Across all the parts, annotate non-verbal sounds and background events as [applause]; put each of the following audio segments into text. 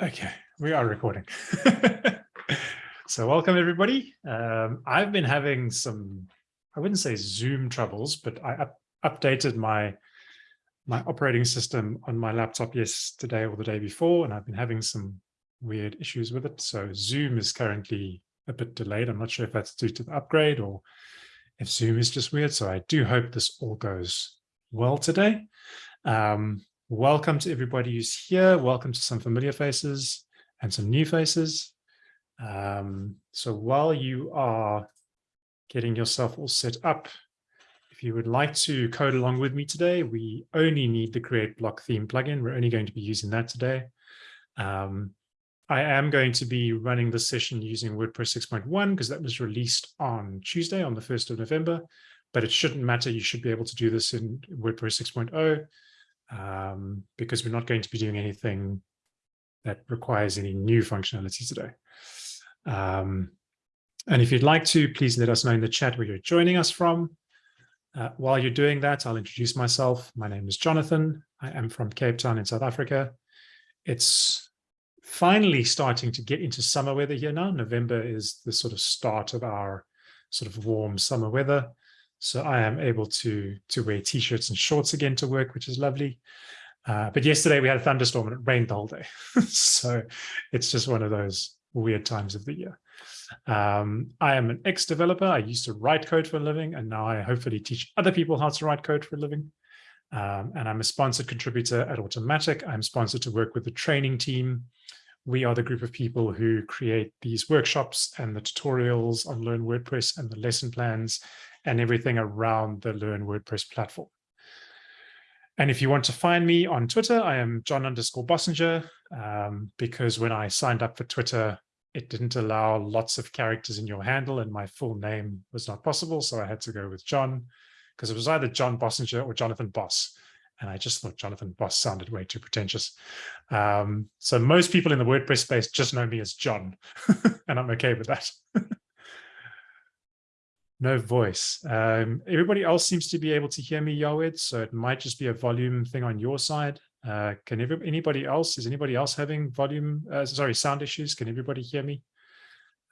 Okay, we are recording. [laughs] so welcome everybody. Um, I've been having some, I wouldn't say Zoom troubles, but I up, updated my my operating system on my laptop yesterday or the day before, and I've been having some weird issues with it. So Zoom is currently a bit delayed. I'm not sure if that's due to the upgrade or if Zoom is just weird. So I do hope this all goes well today. Um, Welcome to everybody who's here. Welcome to some familiar faces and some new faces. Um, so while you are getting yourself all set up, if you would like to code along with me today, we only need the create block theme plugin. We're only going to be using that today. Um, I am going to be running the session using WordPress 6.1 because that was released on Tuesday on the 1st of November, but it shouldn't matter. You should be able to do this in WordPress 6.0 um, because we're not going to be doing anything that requires any new functionality today. Um, and if you'd like to, please let us know in the chat where you're joining us from. Uh, while you're doing that, I'll introduce myself. My name is Jonathan. I am from Cape Town in South Africa. It's finally starting to get into summer weather here now. November is the sort of start of our sort of warm summer weather. So I am able to, to wear t-shirts and shorts again to work, which is lovely. Uh, but yesterday we had a thunderstorm and it rained the whole day. [laughs] so it's just one of those weird times of the year. Um, I am an ex-developer. I used to write code for a living, and now I hopefully teach other people how to write code for a living. Um, and I'm a sponsored contributor at Automattic. I'm sponsored to work with the training team. We are the group of people who create these workshops and the tutorials on Learn WordPress and the lesson plans and everything around the Learn WordPress platform. And if you want to find me on Twitter, I am John underscore Bossenger, um, because when I signed up for Twitter, it didn't allow lots of characters in your handle and my full name was not possible. So I had to go with John because it was either John Bossenger or Jonathan Boss. And I just thought Jonathan Boss sounded way too pretentious. Um, so most people in the WordPress space just know me as John, [laughs] and I'm okay with that. [laughs] No voice. Um, everybody else seems to be able to hear me, Yawed, so it might just be a volume thing on your side. Uh, can anybody else, is anybody else having volume, uh, sorry, sound issues? Can everybody hear me?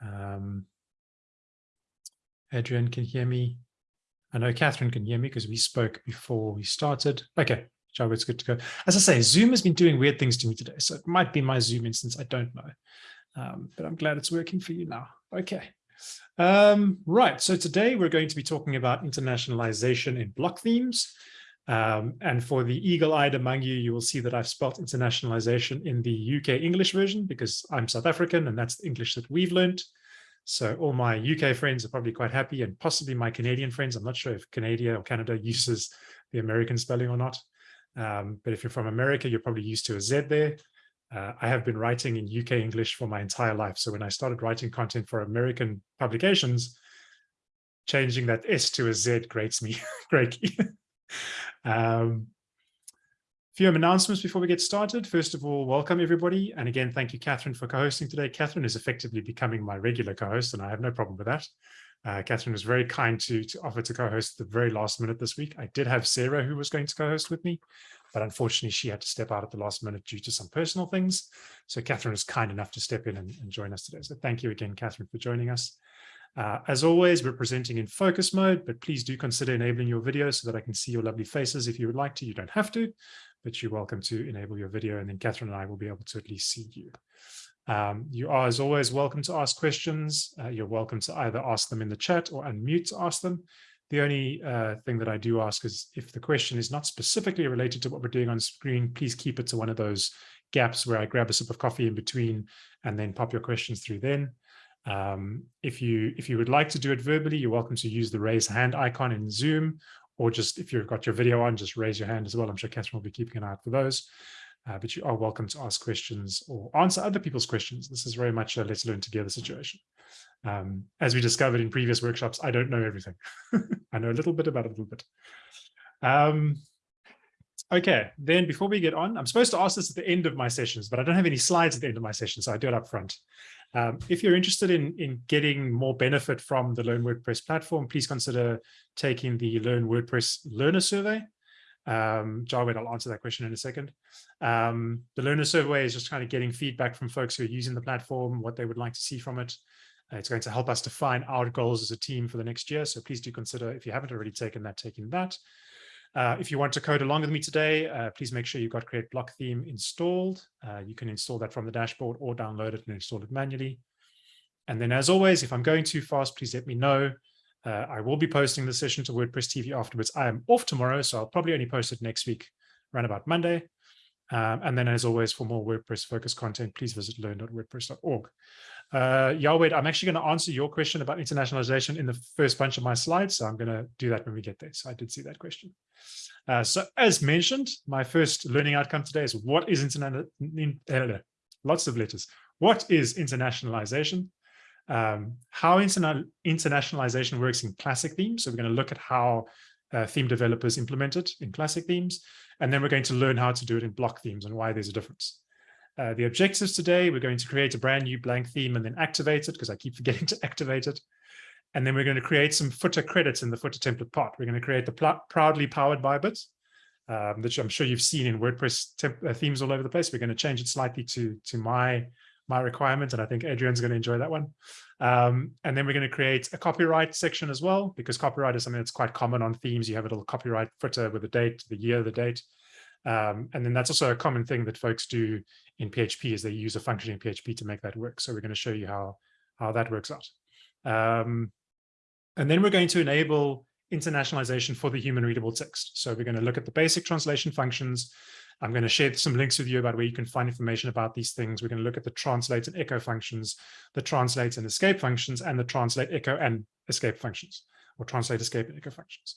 Um, Adrian can hear me. I know Catherine can hear me because we spoke before we started. Okay, it's good to go. As I say, Zoom has been doing weird things to me today, so it might be my Zoom instance, I don't know. Um, but I'm glad it's working for you now. Okay. Um, right, so today we're going to be talking about internationalization in block themes. Um, and for the eagle-eyed among you, you will see that I've spelt internationalization in the UK English version because I'm South African and that's the English that we've learned. So all my UK friends are probably quite happy and possibly my Canadian friends. I'm not sure if Canada or Canada uses the American spelling or not. Um, but if you're from America, you're probably used to a Z there. Uh, I have been writing in UK English for my entire life. So when I started writing content for American publications, changing that S to a Z grates me [laughs] greatly. um, few announcements before we get started. First of all, welcome everybody. And again, thank you, Catherine, for co-hosting today. Catherine is effectively becoming my regular co-host, and I have no problem with that. Uh, Catherine was very kind to, to offer to co-host the very last minute this week. I did have Sarah who was going to co-host with me, but unfortunately she had to step out at the last minute due to some personal things. So Catherine was kind enough to step in and, and join us today. So thank you again, Catherine, for joining us. Uh, as always, we're presenting in focus mode, but please do consider enabling your video so that I can see your lovely faces if you would like to. You don't have to, but you're welcome to enable your video and then Catherine and I will be able to at least see you. Um, you are, as always, welcome to ask questions. Uh, you're welcome to either ask them in the chat or unmute to ask them. The only uh, thing that I do ask is if the question is not specifically related to what we're doing on screen, please keep it to one of those gaps where I grab a sip of coffee in between and then pop your questions through then. Um, if you if you would like to do it verbally, you're welcome to use the raise hand icon in Zoom, or just if you've got your video on, just raise your hand as well. I'm sure Catherine will be keeping an eye out for those. Uh, but you are welcome to ask questions or answer other people's questions. This is very much a let's learn together situation. Um, as we discovered in previous workshops, I don't know everything. [laughs] I know a little bit about a little bit. Um, okay, then before we get on, I'm supposed to ask this at the end of my sessions, but I don't have any slides at the end of my session, so I do it up front. Um, if you're interested in, in getting more benefit from the Learn WordPress platform, please consider taking the Learn WordPress Learner Survey. Um, Jarwin, I'll answer that question in a second. Um, the learner survey is just kind of getting feedback from folks who are using the platform, what they would like to see from it. Uh, it's going to help us define our goals as a team for the next year. So please do consider, if you haven't already taken that, taking that. Uh, if you want to code along with me today, uh, please make sure you've got Create Block Theme installed. Uh, you can install that from the dashboard or download it and install it manually. And then as always, if I'm going too fast, please let me know. Uh, I will be posting the session to WordPress TV afterwards. I am off tomorrow, so I'll probably only post it next week, around about Monday. Um, and then as always, for more WordPress focused content, please visit learn.wordpress.org. Uh, Yahweh, I'm actually going to answer your question about internationalization in the first bunch of my slides. So I'm going to do that when we get there. So I did see that question. Uh, so as mentioned, my first learning outcome today is what is international, lots of letters. What is internationalization? Um, how interna internationalization works in classic themes. So we're going to look at how uh, theme developers implement it in classic themes. And then we're going to learn how to do it in block themes and why there's a difference. Uh, the objectives today, we're going to create a brand new blank theme and then activate it because I keep forgetting [laughs] to activate it. And then we're going to create some footer credits in the footer template part. We're going to create the proudly powered by bits, um, which I'm sure you've seen in WordPress uh, themes all over the place. We're going to change it slightly to, to my, my requirement, and I think Adrian's going to enjoy that one. Um, and then we're going to create a copyright section as well, because copyright is something that's quite common on themes. You have a little copyright footer with the date, the year, the date. Um, and then that's also a common thing that folks do in PHP is they use a function in PHP to make that work. So we're going to show you how, how that works out. Um, and then we're going to enable internationalization for the human readable text. So we're going to look at the basic translation functions. I'm going to share some links with you about where you can find information about these things. We're going to look at the translate and echo functions, the translate and escape functions, and the translate, echo, and escape functions, or translate, escape, and echo functions.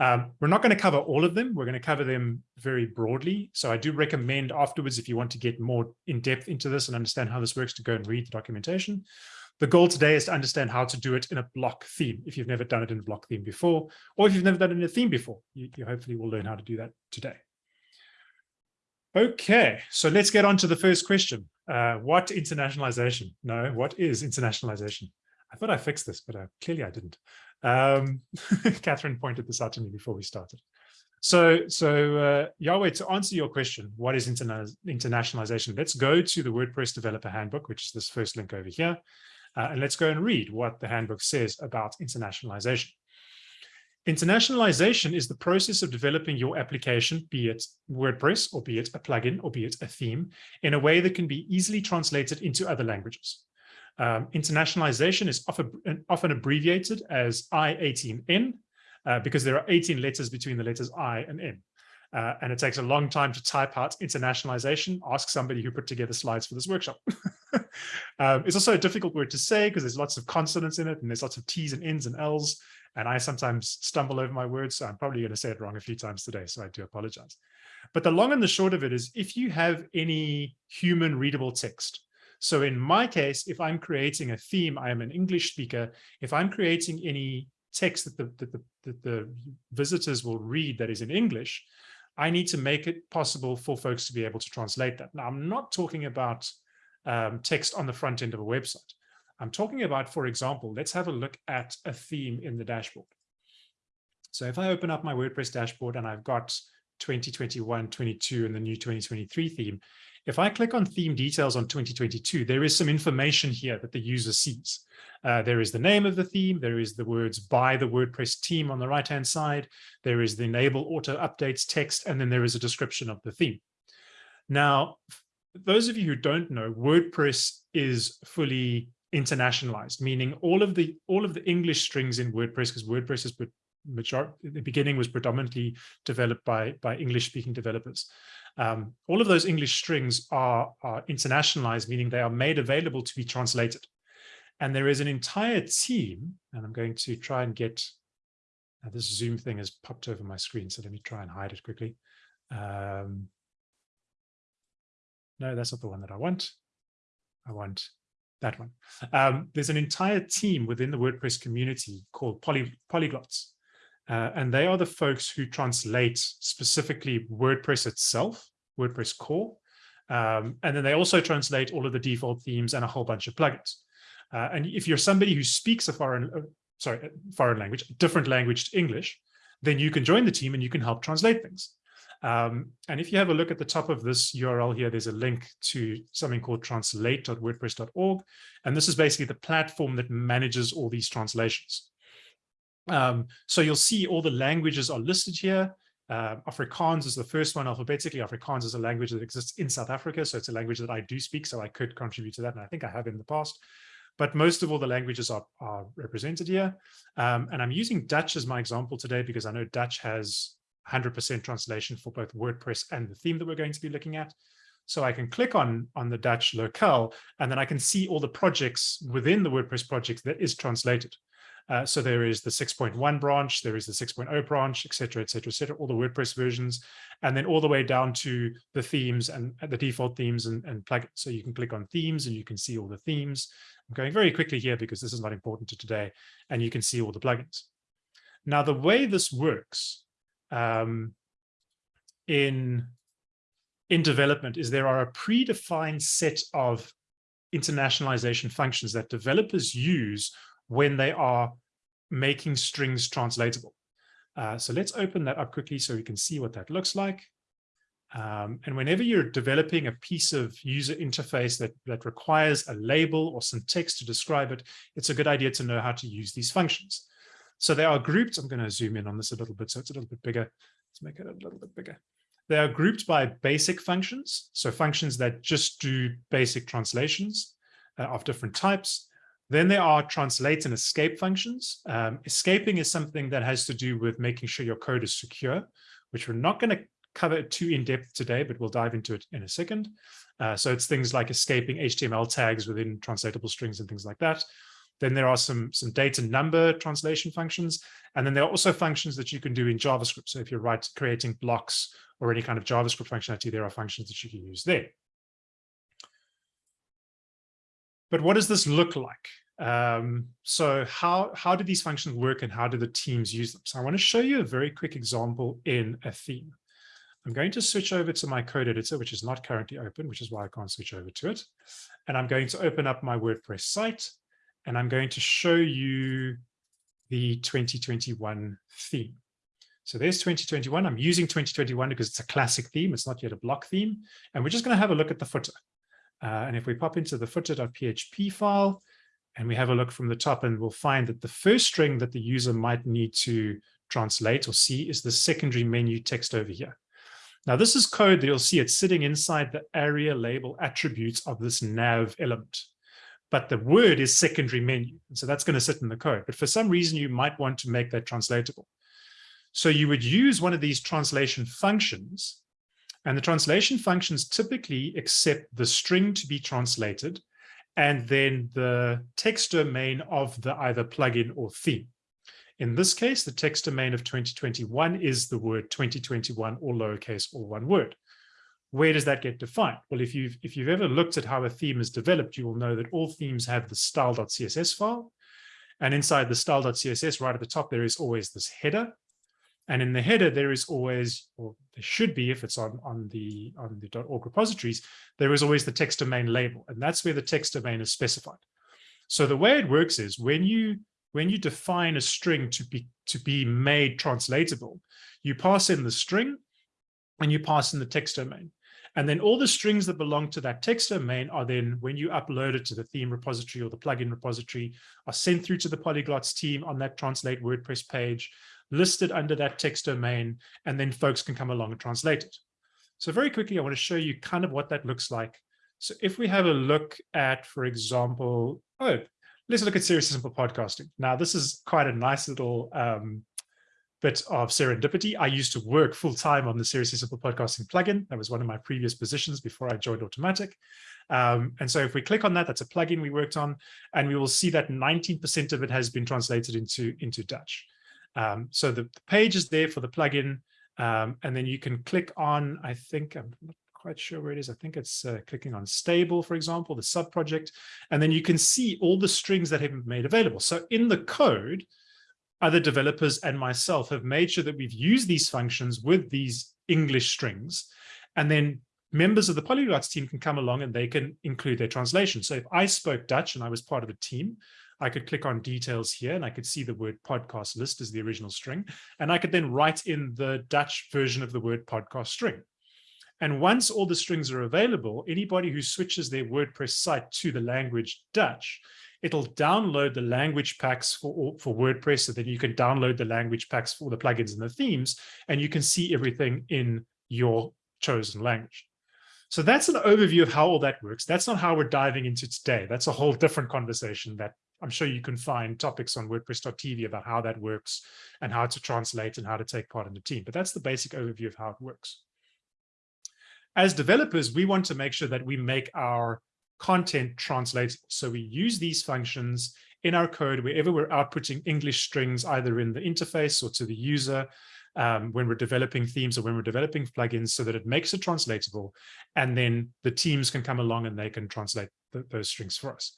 Um, we're not going to cover all of them. We're going to cover them very broadly. So I do recommend afterwards, if you want to get more in depth into this and understand how this works, to go and read the documentation. The goal today is to understand how to do it in a block theme. If you've never done it in a block theme before, or if you've never done it in a theme before, you, you hopefully will learn how to do that today. Okay, so let's get on to the first question. Uh, what internationalization? No, what is internationalization? I thought I fixed this, but uh, clearly I didn't. Um, [laughs] Catherine pointed this out to me before we started. So, so uh, Yahweh, to answer your question, what is interna internationalization? Let's go to the WordPress Developer Handbook, which is this first link over here, uh, and let's go and read what the handbook says about internationalization. Internationalization is the process of developing your application, be it WordPress, or be it a plugin, or be it a theme, in a way that can be easily translated into other languages. Um, internationalization is often, often abbreviated as I18N uh, because there are 18 letters between the letters I and N. Uh, and it takes a long time to type out internationalization. Ask somebody who put together slides for this workshop. [laughs] um, it's also a difficult word to say because there's lots of consonants in it and there's lots of T's and N's and L's. And I sometimes stumble over my words, so I'm probably going to say it wrong a few times today, so I do apologize. But the long and the short of it is if you have any human readable text, so in my case, if I'm creating a theme, I am an English speaker. If I'm creating any text that the, that the, that the visitors will read that is in English, I need to make it possible for folks to be able to translate that. Now, I'm not talking about um, text on the front end of a website. I'm talking about, for example, let's have a look at a theme in the dashboard. So if I open up my WordPress dashboard and I've got 2021, 22 and the new 2023 theme, if I click on theme details on 2022, there is some information here that the user sees. Uh, there is the name of the theme, there is the words by the WordPress team on the right-hand side, there is the enable auto updates text, and then there is a description of the theme. Now, those of you who don't know, WordPress is fully internationalized, meaning all of the all of the English strings in WordPress, because WordPress is majority the beginning was predominantly developed by by English speaking developers. Um, all of those English strings are, are internationalized, meaning they are made available to be translated. And there is an entire team, and I'm going to try and get, uh, this Zoom thing has popped over my screen, so let me try and hide it quickly. Um, no, that's not the one that I want. I want that one. Um, there's an entire team within the WordPress community called poly, polyglots. Uh, and they are the folks who translate specifically WordPress itself, WordPress core. Um, and then they also translate all of the default themes and a whole bunch of plugins. Uh, and if you're somebody who speaks a foreign, uh, sorry, foreign language, different language to English, then you can join the team and you can help translate things. Um, and if you have a look at the top of this URL here, there's a link to something called translate.wordpress.org. And this is basically the platform that manages all these translations. Um, so you'll see all the languages are listed here. Uh, Afrikaans is the first one alphabetically. Afrikaans is a language that exists in South Africa. So it's a language that I do speak. So I could contribute to that. And I think I have in the past. But most of all the languages are, are represented here. Um, and I'm using Dutch as my example today because I know Dutch has 100% translation for both WordPress and the theme that we're going to be looking at. So I can click on, on the Dutch locale, and then I can see all the projects within the WordPress project that is translated. Uh, so there is the 6.1 branch, there is the 6.0 branch, et cetera, et cetera, et cetera, all the WordPress versions, and then all the way down to the themes and the default themes and, and plugins. So you can click on themes and you can see all the themes. I'm going very quickly here because this is not important to today, and you can see all the plugins. Now, the way this works um, in, in development is there are a predefined set of internationalization functions that developers use when they are making strings translatable. Uh, so let's open that up quickly so we can see what that looks like. Um, and whenever you're developing a piece of user interface that, that requires a label or some text to describe it, it's a good idea to know how to use these functions. So they are grouped. I'm going to zoom in on this a little bit so it's a little bit bigger. Let's make it a little bit bigger. They are grouped by basic functions. So functions that just do basic translations uh, of different types. Then there are translate and escape functions. Um, escaping is something that has to do with making sure your code is secure, which we're not going to cover too in depth today, but we'll dive into it in a second. Uh, so it's things like escaping HTML tags within translatable strings and things like that. Then there are some, some date and number translation functions. And then there are also functions that you can do in JavaScript. So if you're right, creating blocks or any kind of JavaScript functionality, there are functions that you can use there. But what does this look like? Um, so how, how do these functions work and how do the teams use them? So I want to show you a very quick example in a theme. I'm going to switch over to my code editor, which is not currently open, which is why I can't switch over to it. And I'm going to open up my WordPress site and I'm going to show you the 2021 theme. So there's 2021. I'm using 2021 because it's a classic theme. It's not yet a block theme. And we're just going to have a look at the footer. Uh, and if we pop into the footer.php file and we have a look from the top and we'll find that the first string that the user might need to translate or see is the secondary menu text over here. Now this is code that you'll see it's sitting inside the aria-label attributes of this nav element. But the word is secondary menu. And so that's going to sit in the code. But for some reason, you might want to make that translatable. So you would use one of these translation functions and the translation functions typically accept the string to be translated and then the text domain of the either plugin or theme. In this case, the text domain of 2021 is the word 2021 or lowercase or one word. Where does that get defined? Well, if you've, if you've ever looked at how a theme is developed, you will know that all themes have the style.css file. And inside the style.css, right at the top, there is always this header. And in the header, there is always, or there should be, if it's on, on the on the .org repositories, there is always the text domain label, and that's where the text domain is specified. So the way it works is when you when you define a string to be to be made translatable, you pass in the string and you pass in the text domain. And then all the strings that belong to that text domain are then, when you upload it to the theme repository or the plugin repository, are sent through to the polyglots team on that translate WordPress page listed under that text domain, and then folks can come along and translate it. So very quickly, I want to show you kind of what that looks like. So if we have a look at, for example, oh, let's look at Seriously Simple Podcasting. Now, this is quite a nice little um, bit of serendipity. I used to work full time on the Seriously Simple Podcasting plugin. That was one of my previous positions before I joined Automattic. Um, and so if we click on that, that's a plugin we worked on, and we will see that 19% of it has been translated into, into Dutch. Um, so the, the, page is there for the plugin, um, and then you can click on, I think, I'm not quite sure where it is. I think it's uh, clicking on stable, for example, the sub project, and then you can see all the strings that have been made available. So in the code, other developers and myself have made sure that we've used these functions with these English strings, and then members of the polyglots team can come along and they can include their translation. So if I spoke Dutch and I was part of a team, I could click on details here and I could see the word podcast list as the original string. And I could then write in the Dutch version of the word podcast string. And once all the strings are available, anybody who switches their WordPress site to the language Dutch, it'll download the language packs for, for WordPress. So then you can download the language packs for the plugins and the themes, and you can see everything in your chosen language. So that's an overview of how all that works. That's not how we're diving into today. That's a whole different conversation that I'm sure you can find topics on WordPress.tv about how that works and how to translate and how to take part in the team. But that's the basic overview of how it works. As developers, we want to make sure that we make our content translatable. So we use these functions in our code wherever we're outputting English strings, either in the interface or to the user, um, when we're developing themes or when we're developing plugins so that it makes it translatable. And then the teams can come along and they can translate th those strings for us.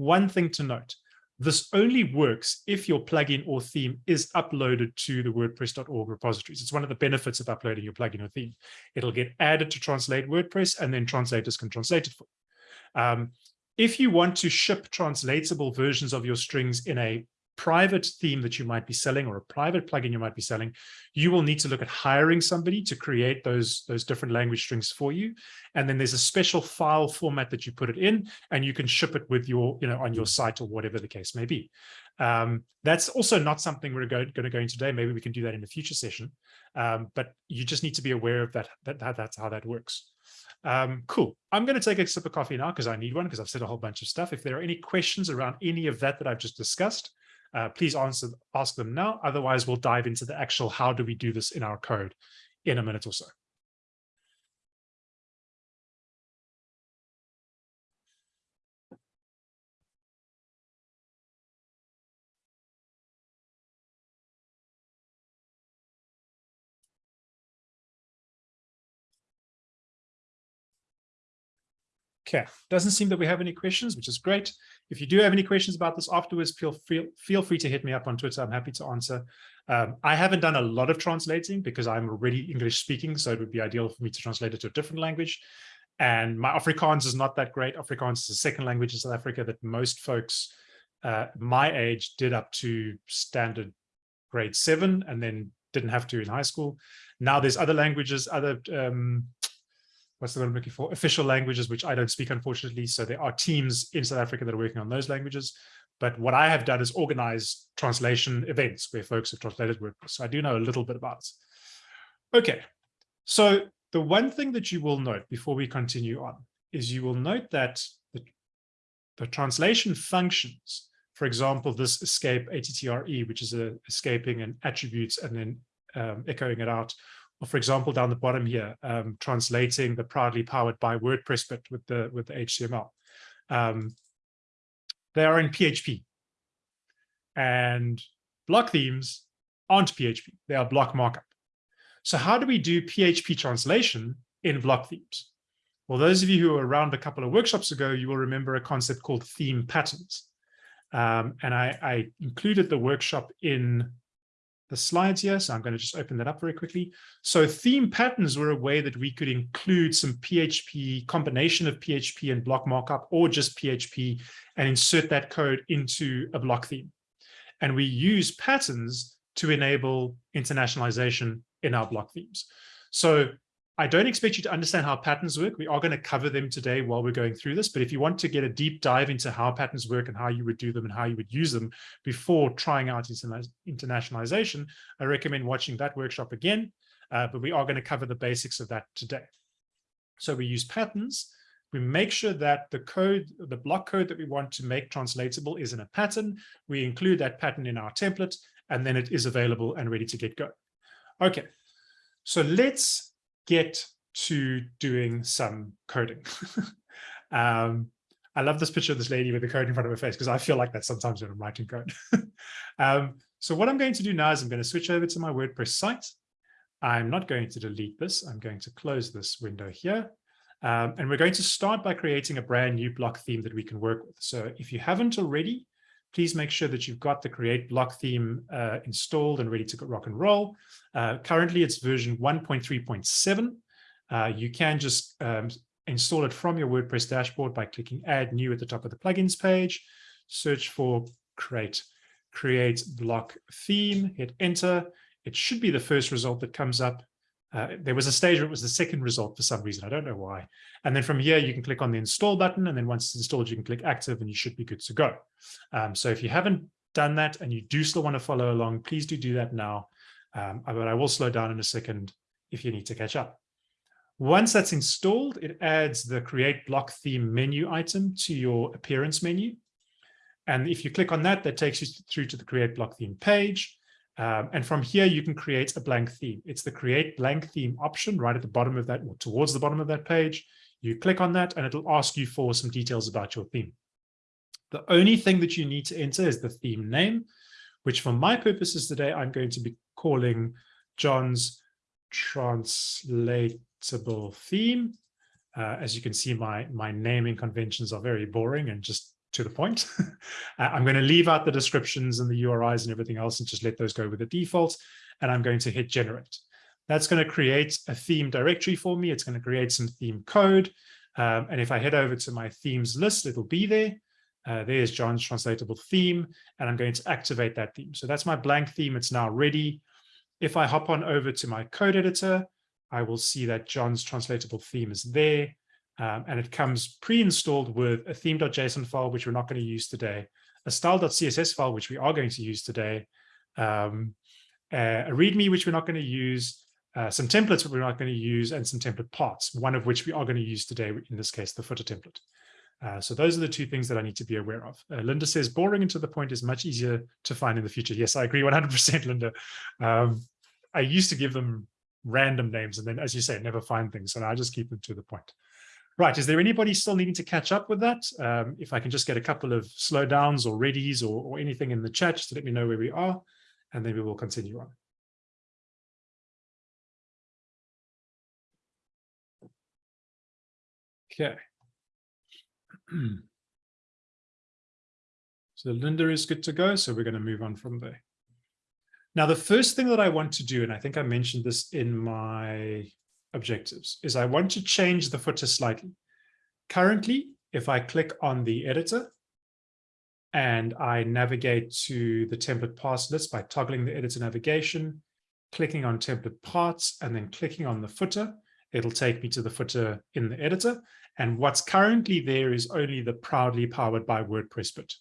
One thing to note, this only works if your plugin or theme is uploaded to the WordPress.org repositories. It's one of the benefits of uploading your plugin or theme. It'll get added to translate WordPress and then translators can translate it for you. Um, if you want to ship translatable versions of your strings in a private theme that you might be selling or a private plugin you might be selling, you will need to look at hiring somebody to create those, those different language strings for you. And then there's a special file format that you put it in and you can ship it with your, you know, on your site or whatever the case may be. Um, that's also not something we're going, going to go into today. Maybe we can do that in a future session. Um, but you just need to be aware of that, that, that that's how that works. Um, cool. I'm going to take a sip of coffee now because I need one because I've said a whole bunch of stuff. If there are any questions around any of that that I've just discussed, uh, please answer, ask them now. Otherwise, we'll dive into the actual how do we do this in our code in a minute or so. Okay, doesn't seem that we have any questions, which is great. If you do have any questions about this afterwards, feel, feel, feel free to hit me up on Twitter. I'm happy to answer. Um, I haven't done a lot of translating because I'm already English speaking, so it would be ideal for me to translate it to a different language. And my Afrikaans is not that great. Afrikaans is a second language in South Africa that most folks uh, my age did up to standard grade seven and then didn't have to in high school. Now there's other languages, other um, what's the word I'm looking for? Official languages, which I don't speak, unfortunately. So there are teams in South Africa that are working on those languages. But what I have done is organize translation events where folks have translated work. So I do know a little bit about it. Okay, so the one thing that you will note before we continue on is you will note that the, the translation functions, for example, this escape ATTRE, which is a escaping an attributes and then um, echoing it out, for example, down the bottom here, um, translating the proudly powered by WordPress bit with the with the HTML. Um, they are in PHP. And block themes aren't PHP, they are block markup. So how do we do PHP translation in block themes? Well, those of you who were around a couple of workshops ago, you will remember a concept called theme patterns. Um, and I, I, included the workshop in the slides here. So I'm going to just open that up very quickly. So theme patterns were a way that we could include some PHP combination of PHP and block markup or just PHP and insert that code into a block theme. And we use patterns to enable internationalization in our block themes. So I don't expect you to understand how patterns work. We are going to cover them today while we're going through this. But if you want to get a deep dive into how patterns work and how you would do them and how you would use them before trying out internationalization, I recommend watching that workshop again. Uh, but we are going to cover the basics of that today. So we use patterns. We make sure that the code, the block code that we want to make translatable is in a pattern. We include that pattern in our template, and then it is available and ready to get going. Okay, so let's get to doing some coding. [laughs] um, I love this picture of this lady with the code in front of her face because I feel like that sometimes when I'm writing code. [laughs] um, so what I'm going to do now is I'm going to switch over to my WordPress site. I'm not going to delete this. I'm going to close this window here. Um, and we're going to start by creating a brand new block theme that we can work with. So if you haven't already, please make sure that you've got the create block theme uh, installed and ready to rock and roll. Uh, currently, it's version 1.3.7. Uh, you can just um, install it from your WordPress dashboard by clicking add new at the top of the plugins page, search for create, create block theme, hit enter. It should be the first result that comes up. Uh, there was a stage where it was the second result for some reason. I don't know why. And then from here, you can click on the install button. And then once it's installed, you can click active and you should be good to go. Um, so if you haven't done that and you do still want to follow along, please do do that now. Um, but I will slow down in a second if you need to catch up. Once that's installed, it adds the create block theme menu item to your appearance menu. And if you click on that, that takes you through to the create block theme page. Um, and from here, you can create a blank theme. It's the create blank theme option right at the bottom of that, or towards the bottom of that page. You click on that and it'll ask you for some details about your theme. The only thing that you need to enter is the theme name, which for my purposes today, I'm going to be calling John's translatable theme. Uh, as you can see, my, my naming conventions are very boring and just to the point. [laughs] I'm going to leave out the descriptions and the URIs and everything else and just let those go with the default. And I'm going to hit generate. That's going to create a theme directory for me. It's going to create some theme code. Um, and if I head over to my themes list, it'll be there. Uh, there's John's translatable theme, and I'm going to activate that theme. So that's my blank theme. It's now ready. If I hop on over to my code editor, I will see that John's translatable theme is there. Um, and it comes pre-installed with a theme.json file, which we're not going to use today, a style.css file, which we are going to use today, um, a README, which we're not going to use, uh, some templates we're not going to use, and some template parts, one of which we are going to use today, in this case, the footer template. Uh, so those are the two things that I need to be aware of. Uh, Linda says boring and to the point is much easier to find in the future. Yes, I agree 100%, Linda. Um, I used to give them random names and then, as you say, never find things. So I just keep them to the point. Right, is there anybody still needing to catch up with that? Um, if I can just get a couple of slowdowns or readies or, or anything in the chat to let me know where we are, and then we will continue on. Okay. [clears throat] so Linda is good to go, so we're going to move on from there. Now, the first thing that I want to do, and I think I mentioned this in my objectives, is I want to change the footer slightly. Currently, if I click on the editor and I navigate to the template parts list by toggling the editor navigation, clicking on template parts, and then clicking on the footer, it'll take me to the footer in the editor. And what's currently there is only the proudly powered by WordPress bit.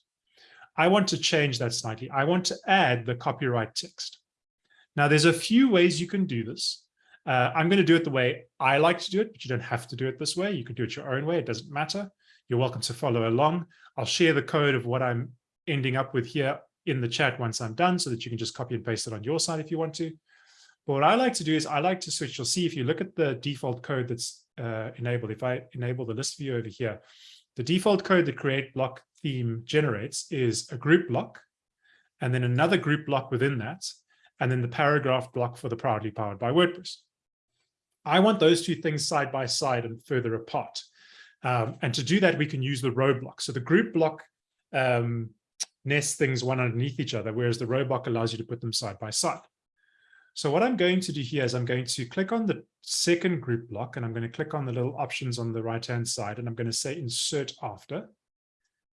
I want to change that slightly. I want to add the copyright text. Now, there's a few ways you can do this. Uh, I'm going to do it the way I like to do it, but you don't have to do it this way. You can do it your own way. It doesn't matter. You're welcome to follow along. I'll share the code of what I'm ending up with here in the chat once I'm done so that you can just copy and paste it on your side if you want to. But what I like to do is I like to switch. You'll see if you look at the default code that's uh, enabled, if I enable the list view over here, the default code that create block theme generates is a group block, and then another group block within that, and then the paragraph block for the proudly powered by WordPress. I want those two things side by side and further apart. Um, and to do that, we can use the row block. So the group block um, nests things one underneath each other, whereas the row block allows you to put them side by side. So what I'm going to do here is I'm going to click on the second group block and I'm going to click on the little options on the right-hand side and I'm going to say insert after,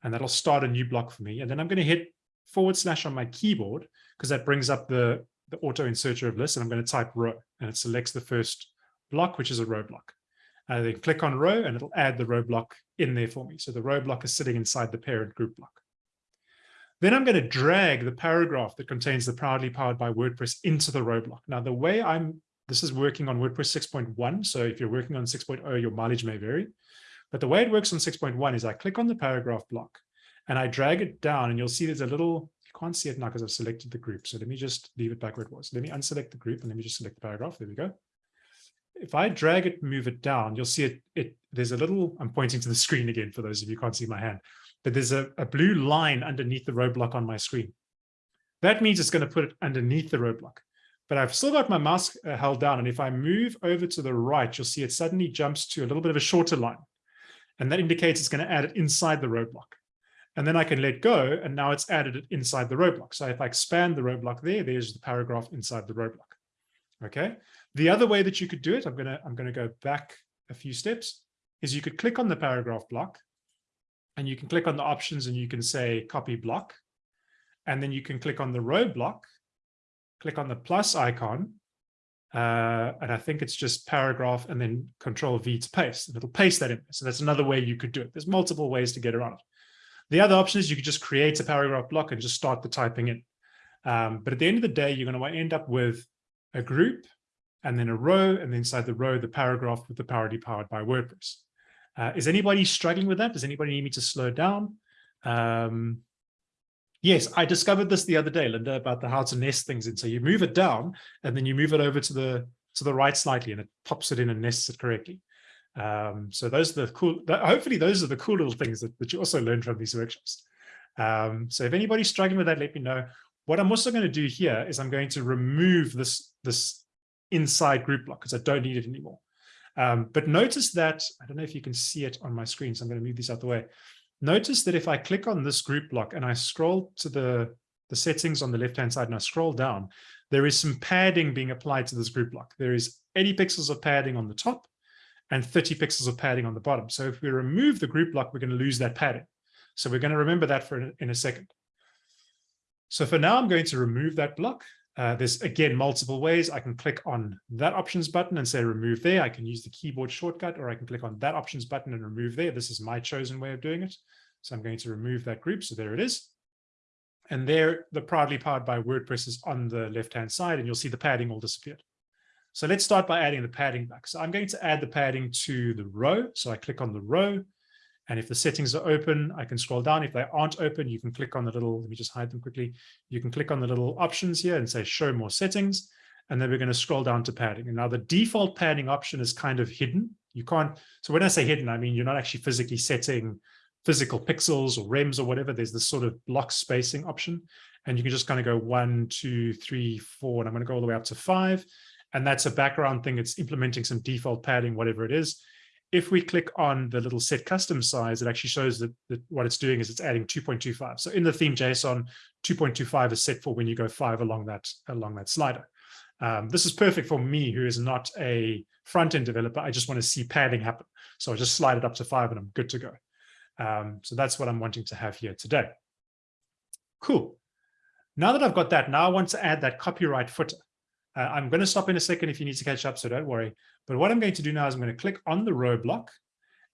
and that'll start a new block for me. And then I'm going to hit forward slash on my keyboard because that brings up the, the auto inserter of lists and I'm going to type row and it selects the first block, which is a row block. I then click on row and it'll add the row block in there for me. So the row block is sitting inside the parent group block. Then I'm going to drag the paragraph that contains the proudly powered by WordPress into the row block. Now, the way I'm, this is working on WordPress 6.1. So if you're working on 6.0, your mileage may vary. But the way it works on 6.1 is I click on the paragraph block and I drag it down and you'll see there's a little, you can't see it now because I've selected the group. So let me just leave it back where it was. Let me unselect the group and let me just select the paragraph. There we go if I drag it, move it down, you'll see it, it, there's a little, I'm pointing to the screen again for those of you can't see my hand, but there's a, a blue line underneath the row block on my screen. That means it's going to put it underneath the row block. But I've still got my mouse uh, held down. And if I move over to the right, you'll see it suddenly jumps to a little bit of a shorter line. And that indicates it's going to add it inside the row block. And then I can let go, and now it's added it inside the row block. So if I expand the row block there, there's the paragraph inside the row block. Okay, the other way that you could do it, I'm gonna I'm gonna go back a few steps, is you could click on the paragraph block, and you can click on the options and you can say copy block. and then you can click on the row block, click on the plus icon, uh, and I think it's just paragraph and then control V to paste. And it'll paste that in. So that's another way you could do it. There's multiple ways to get around it. The other option is you could just create a paragraph block and just start the typing in. Um, but at the end of the day, you're going to end up with a group and then a row, and then inside the row, the paragraph with the parity powered by WordPress. Uh, is anybody struggling with that? Does anybody need me to slow down? Um, yes, I discovered this the other day, Linda, about the how to nest things in. So you move it down and then you move it over to the to the right slightly and it pops it in and nests it correctly. Um, so those are the cool, hopefully those are the cool little things that, that you also learn from these workshops. Um, so if anybody's struggling with that, let me know. What I'm also going to do here is I'm going to remove this, this inside group block because I don't need it anymore. Um, but notice that, I don't know if you can see it on my screen, so I'm going to move this out the way. Notice that if I click on this group block and I scroll to the, the settings on the left-hand side and I scroll down, there is some padding being applied to this group block. There is 80 pixels of padding on the top and 30 pixels of padding on the bottom. So if we remove the group block, we're going to lose that padding. So we're going to remember that for in a second. So for now, I'm going to remove that block. Uh, there's, again, multiple ways. I can click on that options button and say remove there. I can use the keyboard shortcut, or I can click on that options button and remove there. This is my chosen way of doing it. So I'm going to remove that group. So there it is. And there, the proudly powered by WordPress is on the left-hand side, and you'll see the padding all disappeared. So let's start by adding the padding back. So I'm going to add the padding to the row. So I click on the row. And if the settings are open, I can scroll down. If they aren't open, you can click on the little, let me just hide them quickly. You can click on the little options here and say show more settings. And then we're going to scroll down to padding. And now the default padding option is kind of hidden. You can't, so when I say hidden, I mean, you're not actually physically setting physical pixels or rems or whatever. There's this sort of block spacing option. And you can just kind of go one, two, three, four, and I'm going to go all the way up to five. And that's a background thing. It's implementing some default padding, whatever it is if we click on the little set custom size, it actually shows that, that what it's doing is it's adding 2.25. So in the theme JSON, 2.25 is set for when you go five along that along that slider. Um, this is perfect for me, who is not a front-end developer. I just want to see padding happen. So I just slide it up to five and I'm good to go. Um, so that's what I'm wanting to have here today. Cool. Now that I've got that, now I want to add that copyright footer. Uh, I'm going to stop in a second if you need to catch up, so don't worry. But what I'm going to do now is I'm going to click on the row block.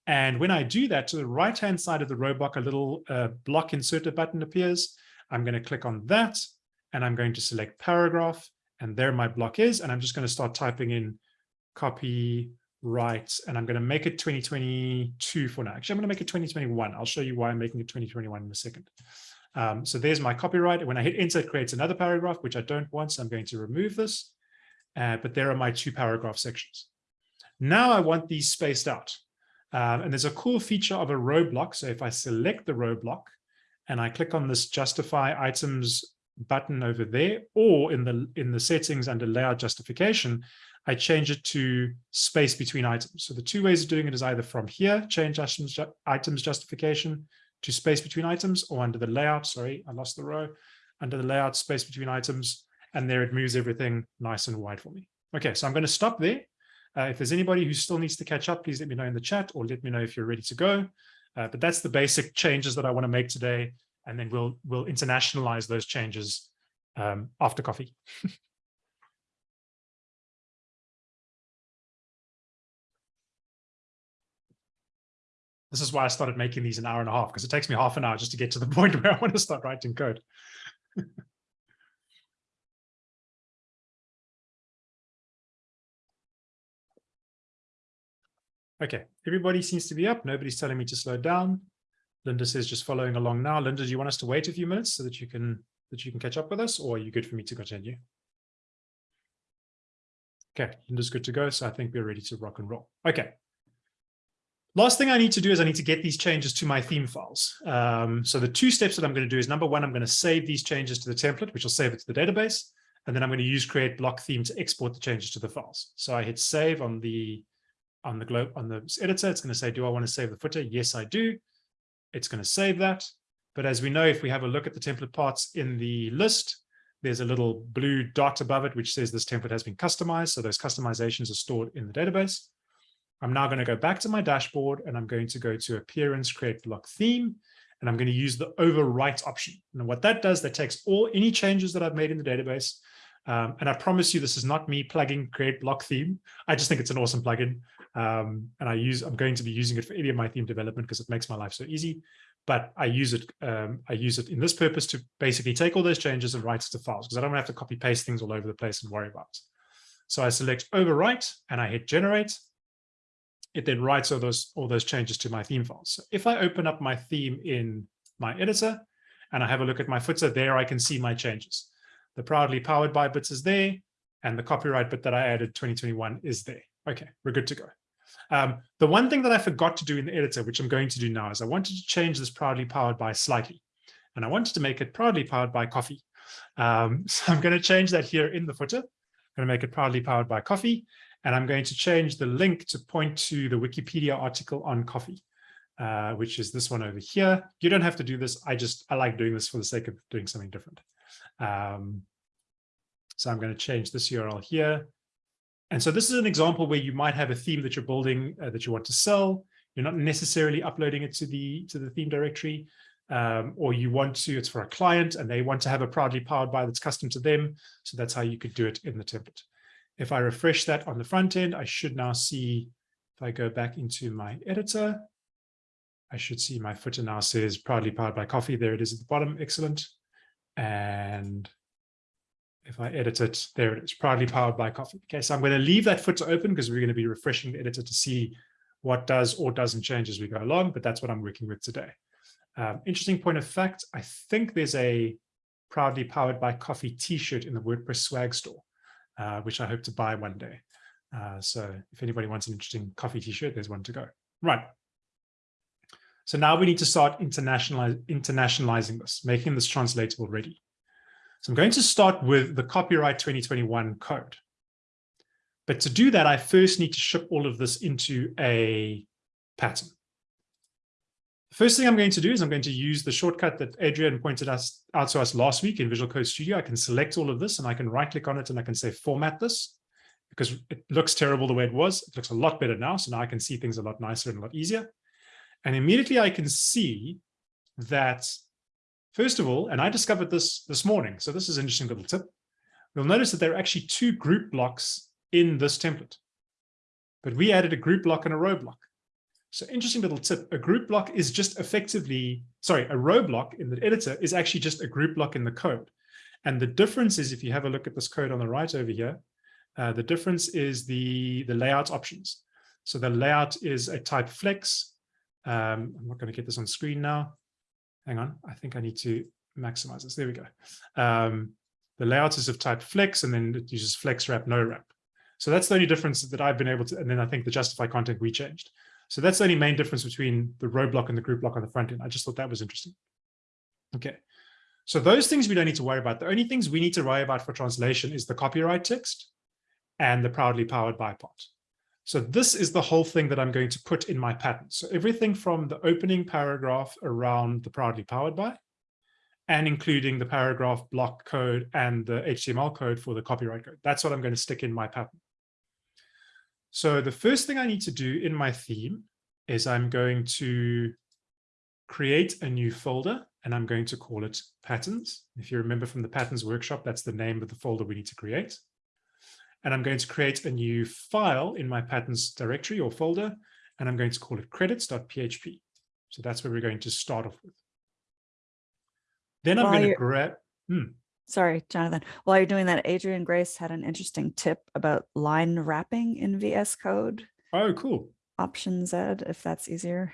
And when I do that, to the right-hand side of the row block, a little uh, block inserter button appears. I'm going to click on that, and I'm going to select paragraph. And there my block is. And I'm just going to start typing in copyright, and I'm going to make it 2022 for now. Actually, I'm going to make it 2021. I'll show you why I'm making it 2021 in a second. Um, so there's my copyright. When I hit enter, it creates another paragraph, which I don't want. So I'm going to remove this. Uh, but there are my two paragraph sections. Now I want these spaced out. Um, and there's a cool feature of a row block. So if I select the row block and I click on this justify items button over there, or in the in the settings under layout justification, I change it to space between items. So the two ways of doing it is either from here, change items, items justification, to space between items or under the layout, sorry, I lost the row, under the layout space between items, and there it moves everything nice and wide for me. Okay, so I'm going to stop there. Uh, if there's anybody who still needs to catch up, please let me know in the chat or let me know if you're ready to go. Uh, but that's the basic changes that I want to make today. And then we'll we'll internationalize those changes um, after coffee. [laughs] This is why I started making these an hour and a half, because it takes me half an hour just to get to the [laughs] point where I want to start writing code. [laughs] okay, everybody seems to be up. Nobody's telling me to slow down. Linda says just following along now. Linda, do you want us to wait a few minutes so that you can that you can catch up with us, or are you good for me to continue? Okay, Linda's good to go, so I think we're ready to rock and roll. Okay, Last thing I need to do is I need to get these changes to my theme files. Um, so the two steps that I'm going to do is number one, I'm going to save these changes to the template, which will save it to the database. And then I'm going to use create block theme to export the changes to the files. So I hit save on the on the globe on the editor. It's going to say, do I want to save the footer? Yes, I do. It's going to save that. But as we know, if we have a look at the template parts in the list, there's a little blue dot above it, which says this template has been customized. So those customizations are stored in the database. I'm now going to go back to my dashboard and I'm going to go to appearance, create block theme. and I'm going to use the overwrite option. And what that does, that takes all any changes that I've made in the database. Um, and I promise you, this is not me plugging create block theme. I just think it's an awesome plugin. Um, and I use, I'm going to be using it for any of my theme development because it makes my life so easy. But I use it, um, I use it in this purpose to basically take all those changes and write it to files because I don't have to copy paste things all over the place and worry about it. So I select overwrite and I hit generate. It then writes all those, all those changes to my theme files. So if I open up my theme in my editor and I have a look at my footer, there I can see my changes. The proudly powered by bits is there and the copyright bit that I added 2021 is there. Okay, we're good to go. Um, the one thing that I forgot to do in the editor, which I'm going to do now, is I wanted to change this proudly powered by slightly. And I wanted to make it proudly powered by coffee. Um, [laughs] so I'm going to change that here in the footer. I'm going to make it proudly powered by coffee. And I'm going to change the link to point to the Wikipedia article on coffee, uh, which is this one over here. You don't have to do this. I just, I like doing this for the sake of doing something different. Um, so I'm going to change this URL here and so this is an example where you might have a theme that you're building uh, that you want to sell. You're not necessarily uploading it to the to the theme directory, um, or you want to, it's for a client and they want to have a proudly powered by that's custom to them. So that's how you could do it in the template. If I refresh that on the front end, I should now see, if I go back into my editor, I should see my footer now says proudly powered by coffee. There it is at the bottom. Excellent. And if I edit it, there it is, proudly powered by coffee. Okay, so I'm going to leave that footer open because we're going to be refreshing the editor to see what does or doesn't change as we go along, but that's what I'm working with today. Um, interesting point of fact, I think there's a proudly powered by coffee t-shirt in the WordPress swag store, uh, which I hope to buy one day. Uh, so if anybody wants an interesting coffee t-shirt, there's one to go. Right. So now we need to start internationalize, internationalizing this, making this translatable ready. So I'm going to start with the copyright 2021 code. But to do that, I first need to ship all of this into a pattern. The first thing I'm going to do is I'm going to use the shortcut that Adrian pointed us out to us last week in Visual Code Studio. I can select all of this and I can right click on it and I can say format this because it looks terrible the way it was. It looks a lot better now. So now I can see things a lot nicer and a lot easier. And immediately I can see that First of all, and I discovered this this morning, so this is an interesting little tip. You'll notice that there are actually two group blocks in this template, but we added a group block and a row block. So interesting little tip, a group block is just effectively, sorry, a row block in the editor is actually just a group block in the code. And the difference is, if you have a look at this code on the right over here, uh, the difference is the, the layout options. So the layout is a type flex. Um, I'm not going to get this on screen now hang on, I think I need to maximize this. There we go. Um, the layout is of type flex, and then it uses flex wrap, no wrap. So that's the only difference that I've been able to, and then I think the justify content we changed. So that's the only main difference between the row block and the group block on the front end. I just thought that was interesting. Okay. So those things we don't need to worry about. The only things we need to worry about for translation is the copyright text and the proudly powered by part. So this is the whole thing that I'm going to put in my pattern. So everything from the opening paragraph around the proudly powered by, and including the paragraph block code and the HTML code for the copyright code. That's what I'm going to stick in my pattern. So the first thing I need to do in my theme is I'm going to create a new folder and I'm going to call it patterns. If you remember from the patterns workshop, that's the name of the folder we need to create and I'm going to create a new file in my patterns directory or folder, and I'm going to call it credits.php. So that's where we're going to start off with. Then I'm While going to grab, hmm. Sorry, Jonathan. While you're doing that, Adrian Grace had an interesting tip about line wrapping in VS Code. Oh, cool. Option Z, if that's easier.